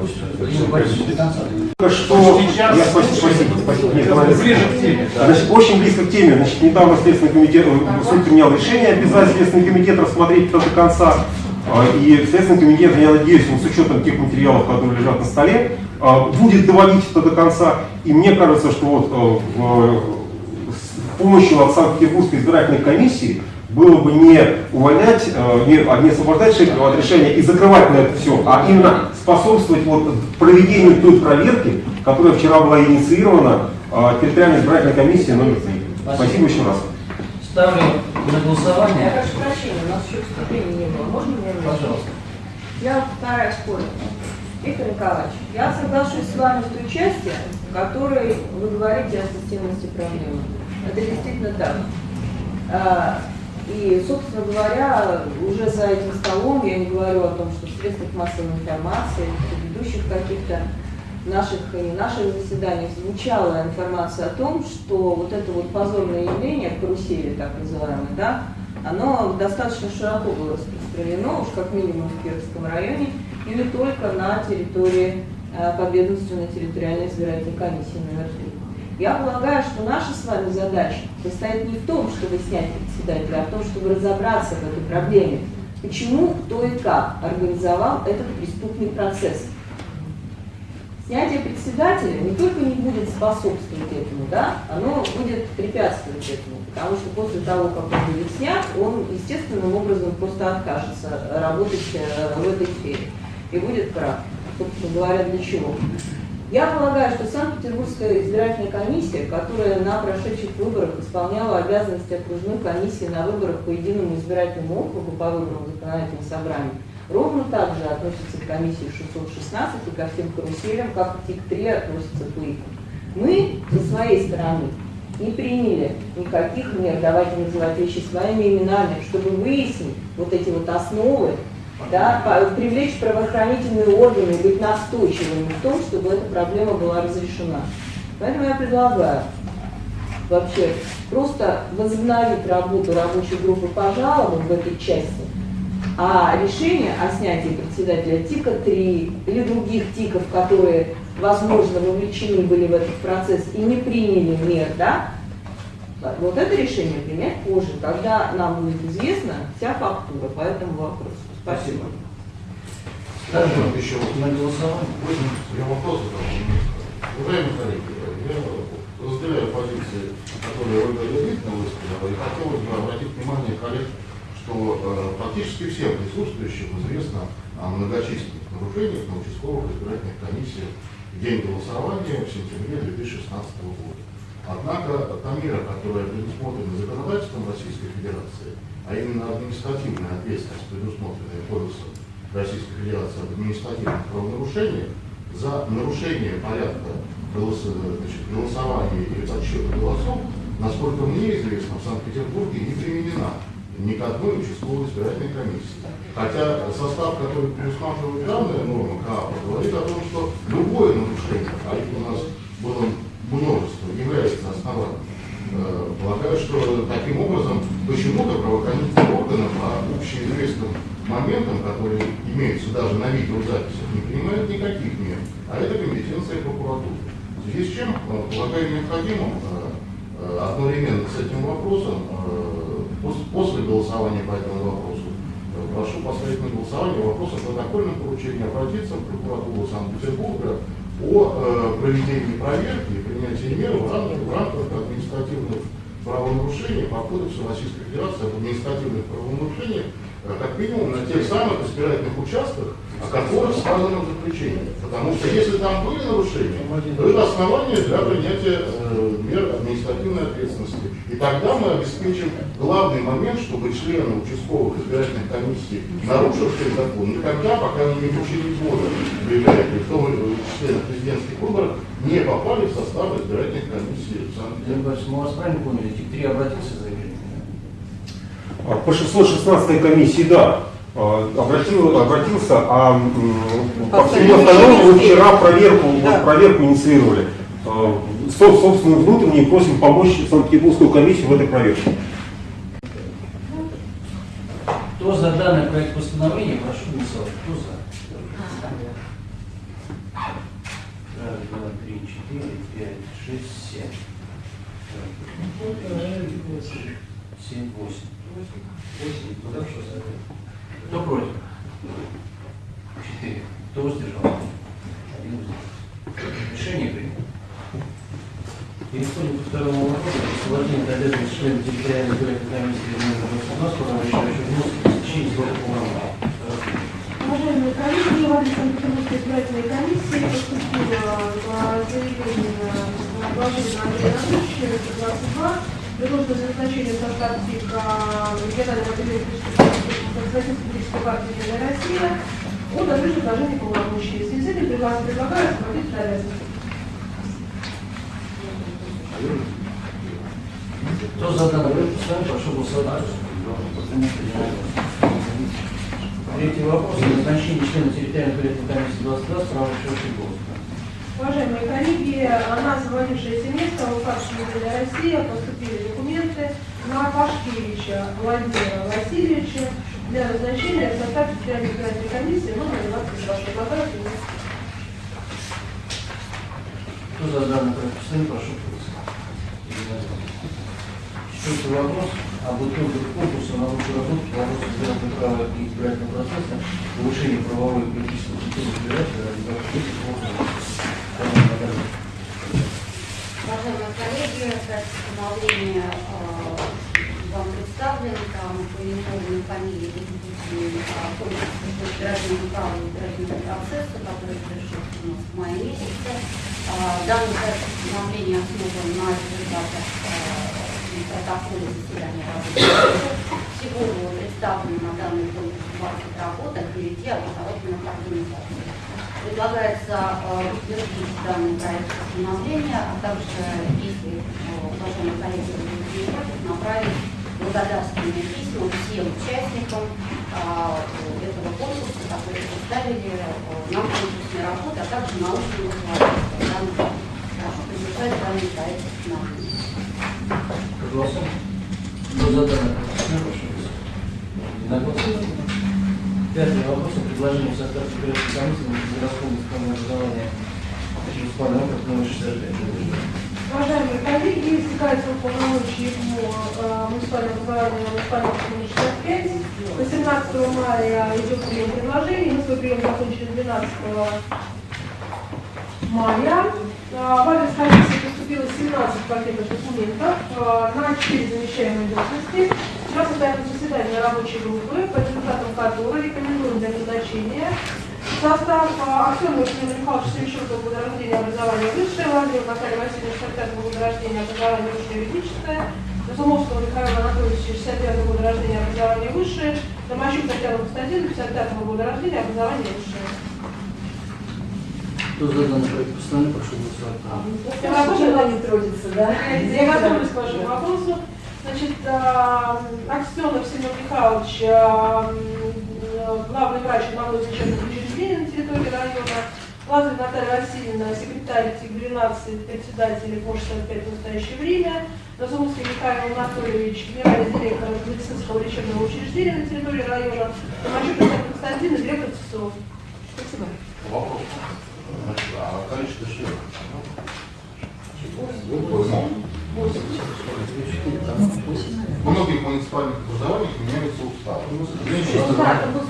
Только что... Сейчас- Я, спасибо, спасибо, спасибо. Нет. Ближе к теме, да. Значит, очень близко к теме. Значит, недавно Следственный комитет, э, суд принял решение обязать Следственный комитет рассмотреть это до конца. А, И Следственный комитет, я надеюсь, он с учетом тех материалов, которые лежат на столе, а, будет доводить это до конца. И мне кажется, что вот в- с помощью от Санкт-Петербургской избирательной комиссии было бы не увольнять, не, а не освобождать Шепелева от решения и закрывать на это все, а именно способствовать вот проведению той проверки, которая вчера была инициирована территориальной избирательной комиссией номер 3. Спасибо еще раз. Ставлю на Я голосование. прошу прощения, у нас еще вступления не было. Можно мне? Пожалуйста. Я повторяю спорить. Виктор Николаевич, я соглашусь с вами в той части, в которой вы говорите о системности проблемы. Это действительно так. А, И, собственно говоря, уже за этим столом, я не говорю о том, что в средствах массовой информации, в предыдущих каких-то наших и не наших заседаниях звучала информация о том, что вот это вот позорное явление, карусели так называемое, да, оно достаточно широко было распространено, уж как минимум в Кировском районе, и не только на территории э, подведомственной территориальной избирательной комиссии номер 3. Я полагаю, что наша с вами задача состоит не в том, чтобы снять председателя, а в том, чтобы разобраться в этой проблеме. Почему, кто и как организовал этот преступный процесс. Снятие председателя не только не будет способствовать этому, да, оно будет препятствовать этому. Потому что после того, как он будет снят, он естественным образом просто откажется работать э, в этой сфере. И будет прав. Собственно говоря, для чего? Я полагаю, что Санкт-Петербургская избирательная комиссия, которая на прошедших выборах исполняла обязанности окружной комиссии на выборах по единому избирательному округу по выборам в законодательное собрание, ровно так же относится к комиссии 616 и ко всем каруселям, как и ТИК-3 относится к ИКам. Мы, со своей стороны, не приняли никаких мер, давайте называть вещи своими именами, чтобы выяснить вот эти вот основы, да, привлечь правоохранительные органы быть настойчивыми в том, чтобы эта проблема была разрешена. Поэтому я предлагаю вообще просто возобновить работу рабочей группы по жалобам в этой части, а решение о снятии председателя ТИКа-3 или других ТИКов, которые, возможно, вовлечены были в этот процесс и не приняли мер, да, вот это решение принять позже, когда нам будет известна вся фактура по этому вопросу. Спасибо. Скажем, еще вот на голосование. Я вопрос задал. Уважаемые коллеги, я разделяю позиции, которые Ольга Леонидовна высказала, и хотелось бы обратить внимание коллег, что э, практически всем присутствующим известно о многочисленных нарушениях на участковых избирательных комиссиях в день голосования в сентябре 2016 года. Однако та мера, которая предусмотрена законодательством Российской Федерации, а именно административная ответственность, предусмотренная Кодексом Российской Федерации об административных правонарушениях, за нарушение порядка голос- значит, голосования или подсчета голосов, насколько мне известно, в Санкт-Петербурге не применена ни к одной участковой избирательной комиссии. Хотя состав, который предусматривает данная норма КАПа, говорит о том, что любое нарушение, а их у нас было множество, является основанием. Э, Полагаю, что таким образом почему-то правоохранительные органы по общеизвестным моментам, которые имеются даже на видеозаписях, не принимают никаких мер. А это компетенция прокуратуры. В связи с чем, э, полагаю необходимым э, одновременно с этим вопросом, голосования по этому вопросу, э, прошу поставить на голосование вопрос о протокольном поручении обратиться в прокуратуру Санкт-Петербурга о э, проведении проверки и принятии мер в рамках, в рамках административных правонарушений по Кодексу Российской Федерации об административных правонарушениях, э, как минимум на тех самых избирательных участках, о которых сказано в заключении. Потому что если там были нарушения, то это основание для принятия э, мер административной ответственности. И тогда мы обеспечим главный момент, чтобы члены участковых избирательных комиссий, нарушившие закон, никогда, пока они не получили года в избирательных, в том числе на президентских выборах, не попали в состав избирательных комиссий в Санкт-Петербурге. мы вас правильно поняли, ТИК-3 обратился за заявлением? А, По 616 комиссии, да, а, обратил, обратился, а по всему остальному мы вчера проверку, вот проверку инициировали. А, со- Собственно, внутренне просим помочь Санкт-Петербургскую комиссию в этой проверке. Кто за данный проект постановления, прошу голосовать. Кто за? Раз, два, три, четыре, пять, шесть, семь. Семь, восемь. Кто против? Четыре. Кто воздержался? Один воздержался. Решение принято. Переходим ко второму вопросу. Освобождение от обязанности члена территориальной избирательной комиссии номер 22, поручающего внос в течение срока полномочий. Уважаемые коллеги, в адрес Санкт-Петербургской избирательной комиссии поступило а, заявление на положение Андрея Анатольевича, это 22, предложено за назначение в состав ТИКа регионального отделения Социалистической партии «Единая Россия» о дальнейшем предложении полномочий. В связи с этим предлагаю освободить обязанности. Кто за данный постановления, прошу голосовать. Третий вопрос. Назначение члена территориальной избирательной комиссии 22 с правом решающего голоса. Уважаемые коллеги, на освободившееся место в УК «Единая Россия» поступили документы на Пашкевича Владимира Васильевича для назначения в состав территориальной избирательной комиссии номер 22. Предлагаю принять. Кто за данный проект прошу. Четвертый вопрос об итогах конкурса на лучшую работу по вопросу избирательного права и избирательного процесса, повышение правовой и политической культуры избирателя ради практических Уважаемые коллеги, проект постановления э, вам представлен, там поименованы фамилии победителей э, конкурса по избирательному праву и избирательному процессу, который прошел у нас в мае месяце. Э, Данный проект постановления основан на результатах э, протокола заседания группы. Всего было представлено на данный конкурс 20 работ от 9 образовательных организаций. Предлагается утвердить данный проект постановления, а также, если уважаемые коллеги направить благодарственные письма всем участникам этого конкурса, которые представили э, нам конкурсные работы, а также научные руководители. Данный Прошу поддержать данный проект постановления. Голосуем. Кто за. Единогласно. Пятый вопрос о предложении в состав избирательной комиссии на музыкального образования муниципального округа номер 65. Уважаемые коллеги, истекает срок полномочий ему э, муниципального образования муниципального округа 65. 18 мая идет прием предложений. Мы свой прием закончили 12 мая. А, В адрес комиссии поступило 17 пакетов документов а, на 4 замещаемые должности. Вчера состоялось заседание рабочей группы, по результатам которой рекомендуем для назначения состав а, Аксенова Владимира Михайловича Семищенкова года рождения образование высшее, Лазарева Наталья Васильевна 65 года рождения образование высшее юридическое, Разумовского Михаила Анатольевича 65 года рождения образование высшее, Домощук Татьяна Константиновна 55 года рождения образование высшее. Кто за данный проект постановления, прошу голосовать. Я не трудится, да? Я готовлюсь к вашему вопросу. Значит, Аксенов Семен Михайлович, главный врач одного из лечебных учреждений территории района, Лазарь Наталья Васильевна, секретарь ТИК-12, председатель КОШ 65 в настоящее время, Разумовский Михаил Анатольевич, генеральный директор медицинского лечебного учреждения на территории района, Томачук Татьяна Константиновна, директор ЦСО. Спасибо. Вопрос. Значит, а количество членов? В многих муниципальных образованиях меняется устав. Женщин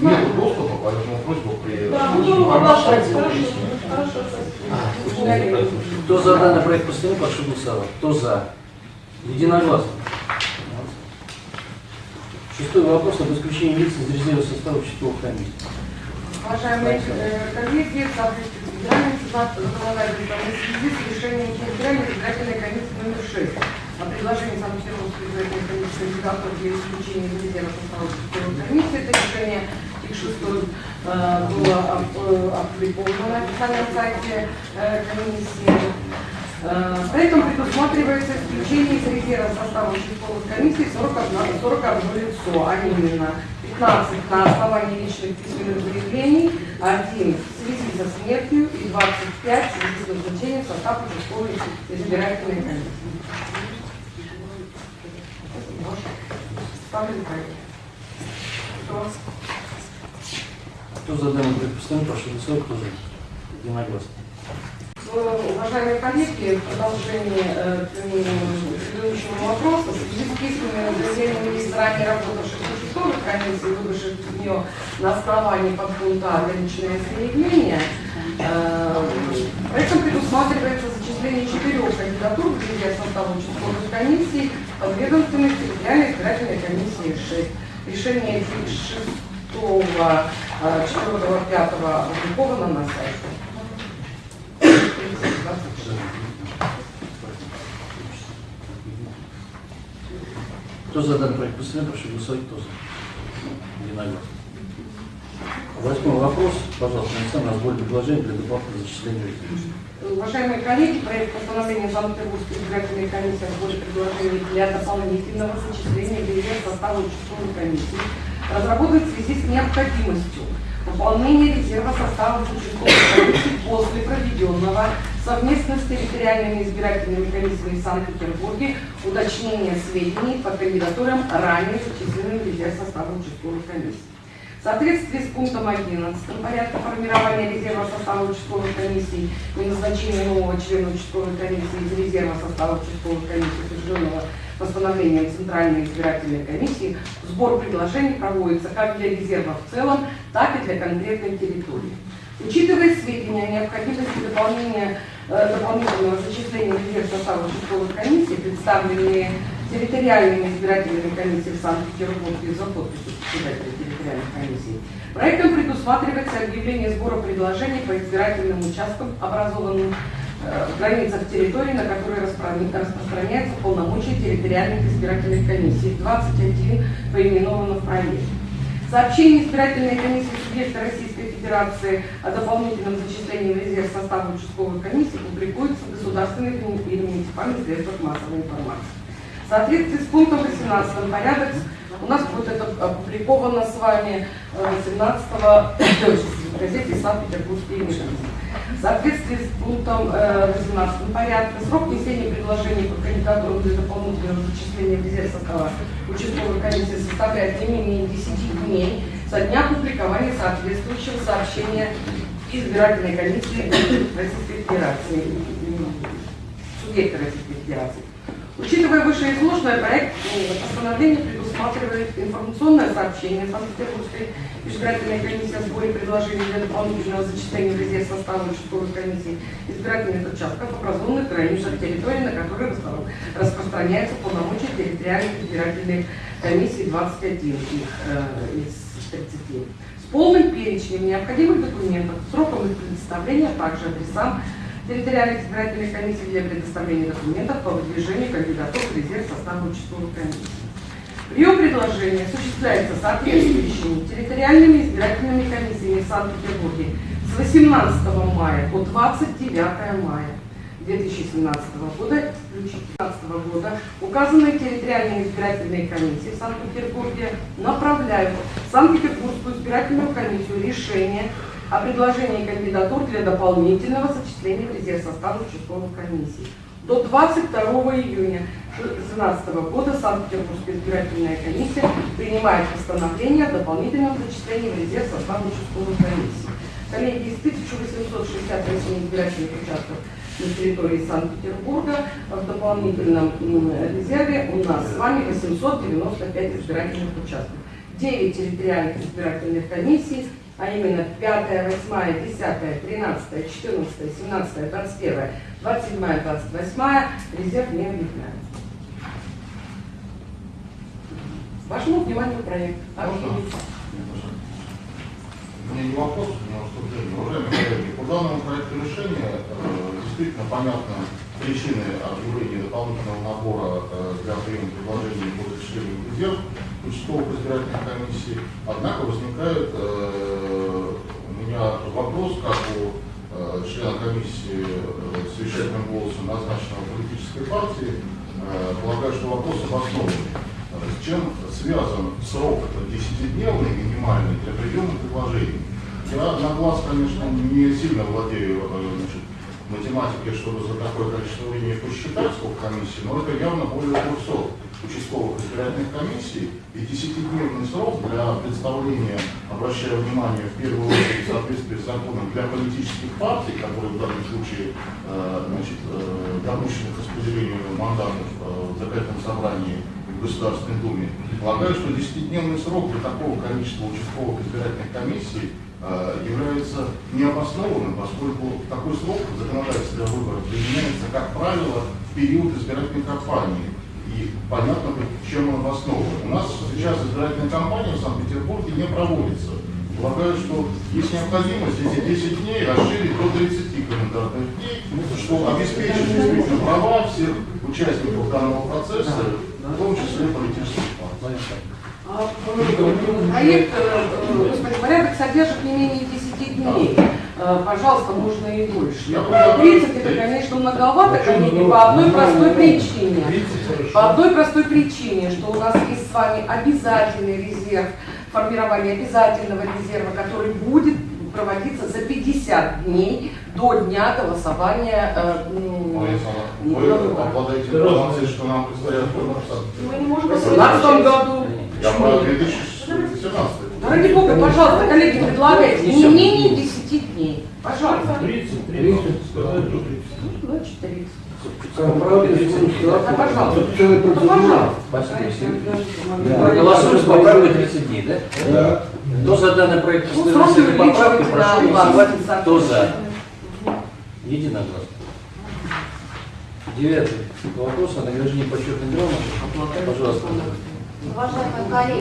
нет доступа, поэтому просьба при Да. Хорошо. Хорошо. Кто за данный проект постановления, прошу голосовать. Кто за? Единогласно. Шестой вопрос об исключении лиц из резерва состава участковых комиссий. Уважаемые э, коллеги, в соответствии законодательством в связи с решением территориальной избирательной комиссии номер 6 о предложении Санкт-Петербургской избирательной комиссии кандидатур для исключения из резерва состава комиссии, это решение ТИК-6 было оп- э, опубликовано на официальном сайте э, комиссии. Э, Поэтому предусматривается исключение из резерва состава участковых комиссий 41, 41 лицо, а именно 15 на основании личных письменных заявлений, 1 в связи со смертью и 25 в связи с назначением в состав участковой избирательной комиссии. Ставлю. Кто? Кто за данный постановления, прошу голосовать. Кто за? Единогласно. Э, Уважаемые коллеги, в продолжении э, к предыдущему вопросу, в связи с письменными заявлениями ранее работавших участковой комиссии, выбывших в нее на основании подпункта «Ограниченное заявление», проектом предусматривается зачисление четырех кандидатур в резерв состава участковых комиссий подведомственной территориальной избирательной комиссии 6. Решение 6 4 5 опубликовано на сайте. Кто за данный проект постановления, прошу голосовать. Кто за? Единогласно. Восьмой вопрос. Пожалуйста, Александр, разбор предложений для дополнительного зачисления. Уважаемые коллеги, проект постановления Санкт-Петербургской избирательной комиссии о сборе предложений для дополнительного зачисления резерв состава участковой комиссии разработан в связи с необходимостью пополнения резерва состава участковой комиссии после проведенного совместно с территориальными избирательными комиссиями в Санкт-Петербурге уточнения сведений по кандидатурам ранее зачисленным в резерв состава участковой комиссии. В соответствии с пунктом 11 порядка формирования резерва состава участковой комиссии и назначения нового члена участковой комиссии из резерва состава участковой комиссии, утвержденного постановлением Центральной избирательной комиссии, сбор предложений проводится как для резерва в целом, так и для конкретной территории. Учитывая сведения о необходимости дополнения, э, дополнительного зачисления в резерв состава участковых комиссий, представленные территориальными избирательными комиссиями в Санкт-Петербурге за подписью председателя территориальных комиссий, проектом предусматривается объявление сбора предложений по избирательным участкам, образованным в границах территории, на которые распро- распространяются полномочия территориальных избирательных комиссий. 21 поименовано в проекте. Сообщение избирательной комиссии субъекта Российской Федерации о дополнительном зачислении в резерв состава участковой комиссии публикуется в государственных и муниципальных средствах массовой информации. В соответствии с пунктом 18 порядок у нас будет это опубликовано с вами э, 17 в газете «Санкт-Петербургские ведомости». В соответствии с пунктом э, 18 порядка срок внесения предложений по кандидатурам для дополнительного зачисления в резерв состава участковой комиссии составляет не менее 10 дней со дня публикования соответствующего сообщения избирательной комиссии Российской Федерации, субъекта Российской Федерации. Учитывая вышеизложенное, проект э, постановления предусматривает информационное сообщение Санкт-Петербургской избирательной комиссии о сборе предложений для дополнительного зачисления в резерв состава участковой комиссии избирательных участков, образованных границах территории, на распро- распространяются полномочия территориальных избирательных комиссий 21 их, э, из 30 с полным перечнем необходимых документов, сроком их предоставления, а также адресам территориальных избирательных комиссий для предоставления документов по выдвижению кандидатур в резерв состава участковой комиссии. Прием предложения осуществляется соответствующими территориальными избирательными комиссиями в Санкт-Петербурге с 18 мая по 29 мая 2017 года, включительно 2017 года, указанные территориальные избирательные комиссии в Санкт-Петербурге направляют в Санкт-Петербургскую избирательную комиссию решение о предложении кандидатур для дополнительного зачисления в резерв состава участковых комиссий. До 22 июня 2017 года Санкт-Петербургская избирательная комиссия принимает постановление о дополнительном зачислении в резерв состава участковых комиссий. Коллеги, из 1868 избирательных участков на территории Санкт-Петербурга в дополнительном резерве у нас с вами 895 избирательных участков. 9 территориальных избирательных комиссий а именно 5, 8, 10, 13, 14, 17, 21, 27, 28 резерв не объявляется. Вашему вниманию проект. У меня не вопрос, у меня выступление. Уважаемые коллеги, по данному проекту решения э, действительно понятны причины объявления дополнительного набора э, для приема предложений по зачислению в резерв участковых избирательных комиссий. Однако возникает э, у меня вопрос, как у э, члена комиссии э, с решительным голосом назначенного политической партии, э, полагаю, что вопрос обоснованный. С чем связан срок 10-дневный минимальный для приема предложений? Я на глаз, конечно, не сильно владею э, значит, математикой, чтобы за такое количество времени посчитать, сколько комиссий, но это явно более 200 участковых избирательных комиссий и 10-дневный срок для представления, обращая внимание, в первую очередь в соответствии с законом для политических партий, которые в данном случае э, э, допущены к распределению мандатов в закрытом собрании в Государственной Думе. Полагаю, что 10-дневный срок для такого количества участковых избирательных комиссий э, является необоснованным, поскольку такой срок в законодательстве о выборах применяется, как правило, в период избирательной кампании. И понятно, чем он обоснован. У нас сейчас избирательная кампания в Санкт-Петербурге не проводится. Полагаю, что есть необходимость эти 10 дней расширить до 30 календарных дней, что обеспечит действительно права всех участников данного процесса, в том числе политических партий. А, э, Проект, э, э, господи, порядок содержит не менее 10 дней. Э, Пожалуйста, можно и больше. Я Но 30 это, конечно, многовато, коллеги, по одной простой причине. По одной простой причине, что у нас есть с вами обязательный резерв, формирование обязательного резерва, который будет проводиться за 50 дней до дня голосования. э, Вы обладаете информацией, что нам предстоят выборы? Мы не можем в 2018 году. Я про 2017. Да ради бога, пожалуйста, коллеги, предлагайте не менее 10 дней. Пожалуйста. 30, 30, сказать до 30. Ну, Значит, 30. Пожалуйста. Голосуем с поправкой 30 дней, да? Да. Кто за данный проект Ну, постановления увеличивать, прошу голосовать. Кто за? Единогласно. Девятый вопрос о награждении почетной грамоты. Пожалуйста. Уважаемые коллеги,